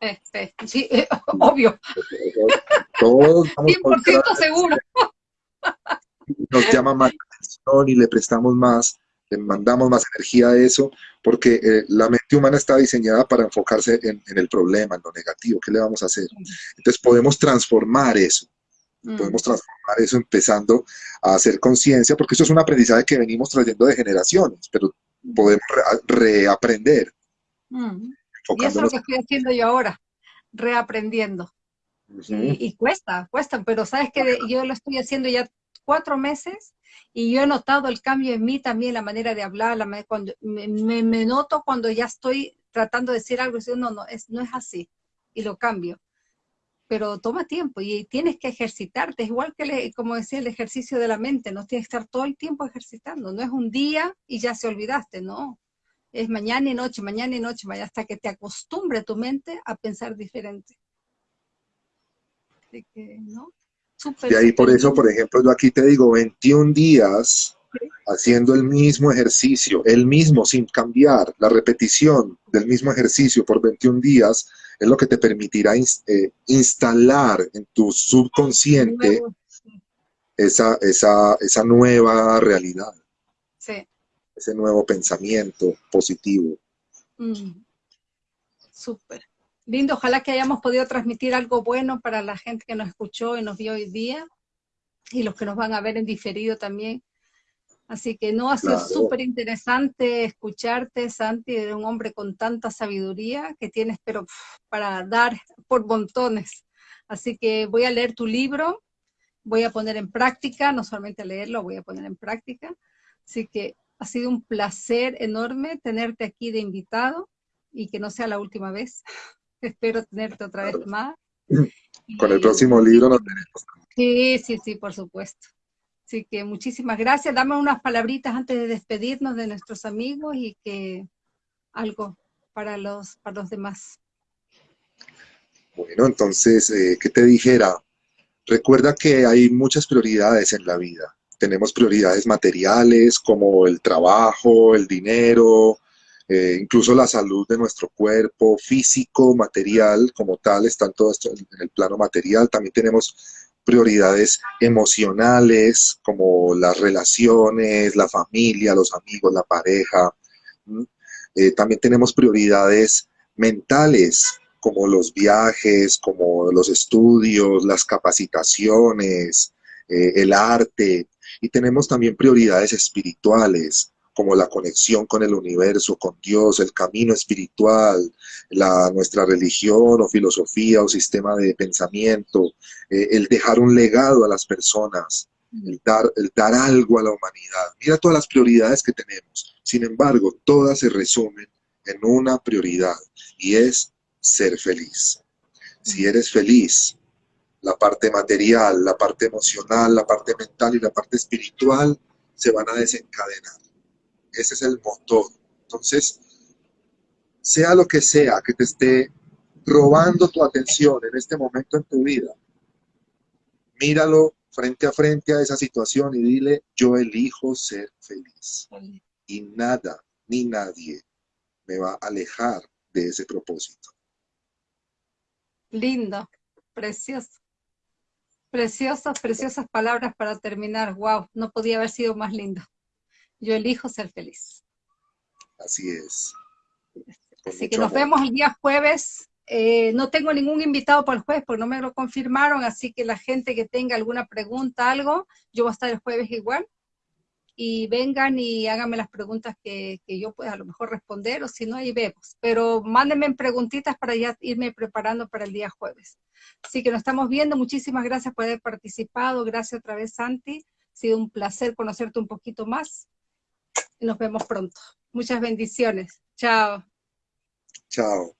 Este, sí, obvio. Todos 100% seguro. Nos llama más atención y le prestamos más le mandamos más energía a eso, porque eh, la mente humana está diseñada para enfocarse en, el problema, en lo negativo, ¿qué le vamos a hacer? Entonces podemos transformar eso, mm. podemos transformar eso empezando a hacer conciencia, porque eso es un aprendizaje que venimos trayendo de generaciones, pero podemos reaprender. Mm. Y eso es lo que estoy haciendo yo ahora, reaprendiendo. y, cuesta, cuesta, pero sabes que yo lo estoy haciendo ya cuatro meses y yo he notado el cambio en mí también, la manera de hablar, la cuando me, me, noto cuando ya estoy tratando de decir algo y digo, no, no, es, no es así, y lo cambio. Pero toma tiempo y tienes que ejercitarte, es igual que, como decía, el ejercicio de la mente, no tienes que estar todo el tiempo ejercitando, no es un día y ya se olvidaste, no, es mañana y noche, mañana y noche, hasta que te acostumbre tu mente a pensar diferente. Así que, ¿no? y ahí por eso, por ejemplo, yo aquí te digo 21 días haciendo el mismo ejercicio, el mismo sin cambiar, la repetición del mismo ejercicio por 21 días es lo que te permitirá eh, instalar en tu subconsciente esa, esa, esa nueva realidad. Ese nuevo pensamiento positivo. Mm. Súper. Lindo, ojalá que hayamos podido transmitir algo bueno para la gente que nos escuchó y nos vio hoy día, y los que nos van a ver en diferido también. Así que no, ha sido súper interesante escucharte, Santi, de un hombre con tanta sabiduría que tienes, pero para dar por montones. Así que voy a leer tu libro, voy a poner en práctica, no solamente leerlo, voy a poner en práctica. Así que ha sido un placer enorme tenerte aquí de invitado y que no sea la última vez. Espero tenerte otra vez más. Con el próximo libro nos tenemos. Sí, sí, sí, por supuesto. Así que muchísimas gracias. Dame unas palabritas antes de despedirnos de nuestros amigos y que algo para los, para los demás. Bueno, entonces, eh, ¿qué te dijera? Recuerda que hay muchas prioridades en la vida tenemos prioridades materiales como el trabajo, el dinero, eh, incluso la salud de nuestro cuerpo, físico, material, como tal, están todo esto en el plano material. También tenemos prioridades emocionales, como las relaciones, la familia, los amigos, la pareja. Eh, también tenemos prioridades mentales, como los viajes, como los estudios, las capacitaciones, eh, el arte, y tenemos también prioridades espirituales, como la conexión con el universo, con Dios, el camino espiritual, la, nuestra religión o filosofía o sistema de pensamiento, eh, el dejar un legado a las personas, el dar, el dar algo a la humanidad. Mira todas las prioridades que tenemos. Sin embargo, todas se resumen en una prioridad y es ser feliz. Si eres feliz, la parte material, la parte emocional, la parte mental y la parte espiritual se van a desencadenar. Ese es el motor. Entonces, sea lo que sea que te esté robando tu atención en este momento en tu vida, míralo frente a frente a esa situación y dile, yo elijo ser feliz. Y nada ni nadie me va a alejar de ese propósito. Lindo, precioso. Preciosas, preciosas palabras para terminar. Wow, no podía haber sido más lindo. Yo elijo ser feliz. Así es. Así que nos vemos el día jueves. Eh, no tengo ningún invitado para el jueves porque no me lo confirmaron, así que la gente que tenga alguna pregunta, algo, yo voy a estar el jueves igual y vengan y háganme las preguntas que, yo pueda a lo mejor responder, o si no, ahí vemos. Pero mándenme preguntitas para ya irme preparando para el día jueves. Así que nos estamos viendo, muchísimas gracias por haber participado, gracias otra vez Santi, ha sido un placer conocerte un poquito más, y nos vemos pronto. Muchas bendiciones, chao. Chao.